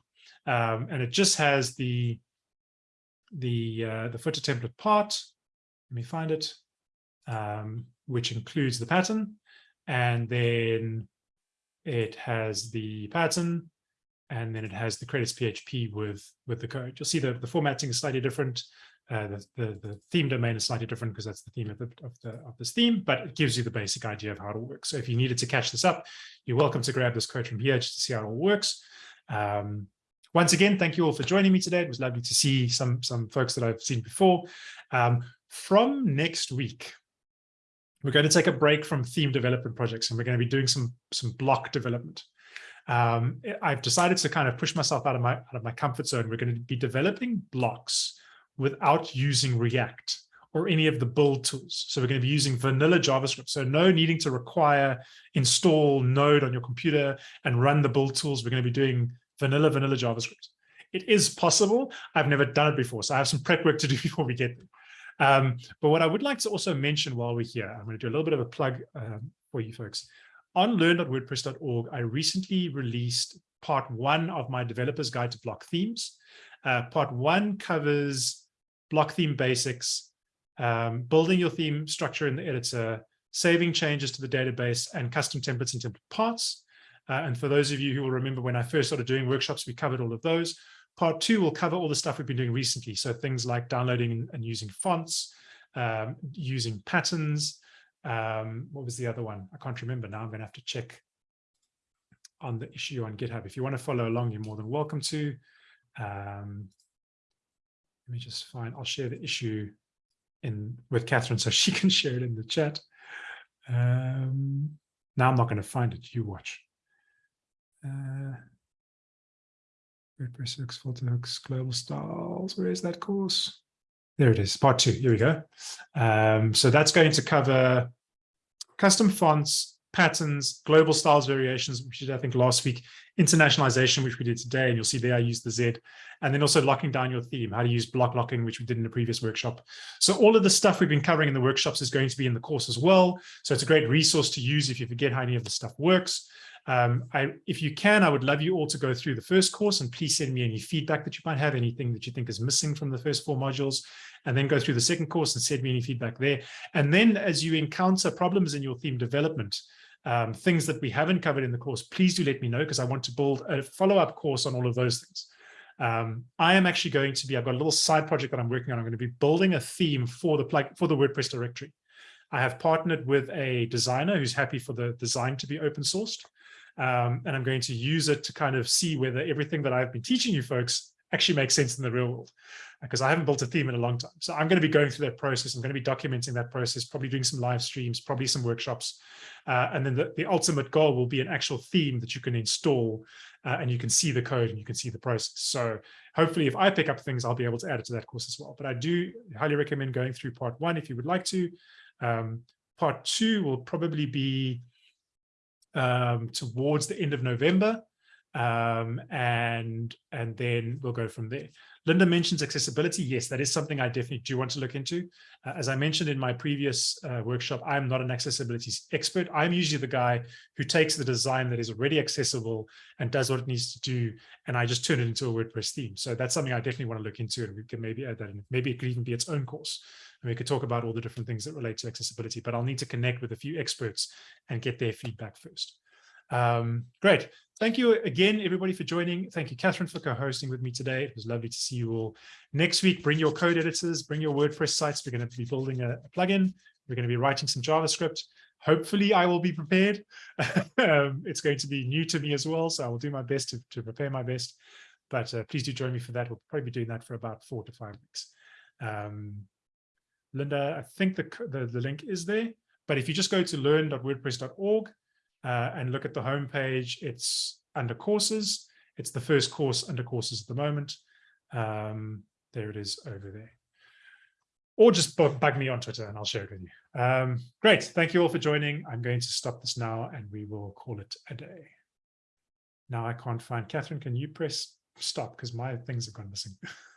Um, and it just has the, the, uh, the footer template part. Let me find it, um, which includes the pattern. And then it has the pattern, and then it has the credits PHP with, with the code. You'll see the, the formatting is slightly different. Uh, the, the, the, theme domain is slightly different because that's the theme of, the, of, the, of this theme, but it gives you the basic idea of how it works. So if you needed to catch this up, you're welcome to grab this code from here just to see how it all works. Um, once again, thank you all for joining me today. It was lovely to see some, some folks that I've seen before. Um, from next week, we're going to take a break from theme development projects and we're going to be doing some, some block development. Um, I've decided to kind of push myself out of my, out of my comfort zone. We're going to be developing blocks without using React or any of the build tools. So we're going to be using vanilla JavaScript. So no needing to require install Node on your computer and run the build tools. We're going to be doing vanilla, vanilla JavaScript. It is possible. I've never done it before. So I have some prep work to do [laughs] before we get there. Um, but what I would like to also mention while we're here, I'm going to do a little bit of a plug um, for you folks. On learn.wordpress.org, I recently released part one of my developer's guide to block themes. Uh, part one covers block theme basics, um, building your theme structure in the editor, saving changes to the database, and custom templates and template parts. Uh, and for those of you who will remember when I first started doing workshops, we covered all of those. Part two will cover all the stuff we've been doing recently. So things like downloading and using fonts, um, using patterns. Um, what was the other one? I can't remember now. I'm going to have to check on the issue on GitHub. If you want to follow along, you're more than welcome to. Um, let me just find, I'll share the issue in with Catherine so she [laughs] can share it in the chat. Um, now I'm not going to find it. You watch. Uh, WordPress hooks, filter hooks, global styles. Where is that course? There it is, part two. Here we go. Um, so that's going to cover custom fonts, patterns, global styles variations, which I think, last week, internationalization, which we did today, and you'll see there I use the Z, and then also locking down your theme, how to use block locking, which we did in the previous workshop. So all of the stuff we've been covering in the workshops is going to be in the course as well. So it's a great resource to use if you forget how any of the stuff works. Um, I, if you can, I would love you all to go through the first course and please send me any feedback that you might have, anything that you think is missing from the first four modules, and then go through the second course and send me any feedback there. And then as you encounter problems in your theme development, um, things that we haven't covered in the course, please do let me know because I want to build a follow-up course on all of those things. Um, I am actually going to be, I've got a little side project that I'm working on. I'm going to be building a theme for the plug for the WordPress directory. I have partnered with a designer who's happy for the design to be open sourced. Um, and I'm going to use it to kind of see whether everything that I've been teaching you folks actually makes sense in the real world because I haven't built a theme in a long time. So I'm going to be going through that process. I'm going to be documenting that process, probably doing some live streams, probably some workshops. Uh, and then the, the ultimate goal will be an actual theme that you can install uh, and you can see the code and you can see the process. So hopefully if I pick up things, I'll be able to add it to that course as well. But I do highly recommend going through part one if you would like to. Um, part two will probably be um, towards the end of November. Um, and, and then we'll go from there. Linda mentions accessibility. Yes, that is something I definitely do want to look into. Uh, as I mentioned in my previous uh, workshop, I'm not an accessibility expert. I'm usually the guy who takes the design that is already accessible and does what it needs to do, and I just turn it into a WordPress theme. So that's something I definitely want to look into, and we can maybe add that in. Maybe it could even be its own course. And we could talk about all the different things that relate to accessibility, but I'll need to connect with a few experts and get their feedback first. Um, great. Thank you again, everybody, for joining. Thank you, Catherine, for co-hosting with me today. It was lovely to see you all. Next week, bring your code editors, bring your WordPress sites. We're going to be building a, a plugin. We're going to be writing some JavaScript. Hopefully, I will be prepared. [laughs] um, it's going to be new to me as well, so I will do my best to, to prepare my best. But uh, please do join me for that. We'll probably be doing that for about four to five weeks. Um, Linda, I think the, the, the link is there. But if you just go to learn.wordpress.org, uh, and look at the home page. It's under courses. It's the first course under courses at the moment. Um, there it is over there. Or just bug me on Twitter and I'll share it with you. Um, great. Thank you all for joining. I'm going to stop this now and we will call it a day. Now I can't find Catherine. Can you press stop because my things have gone missing? [laughs]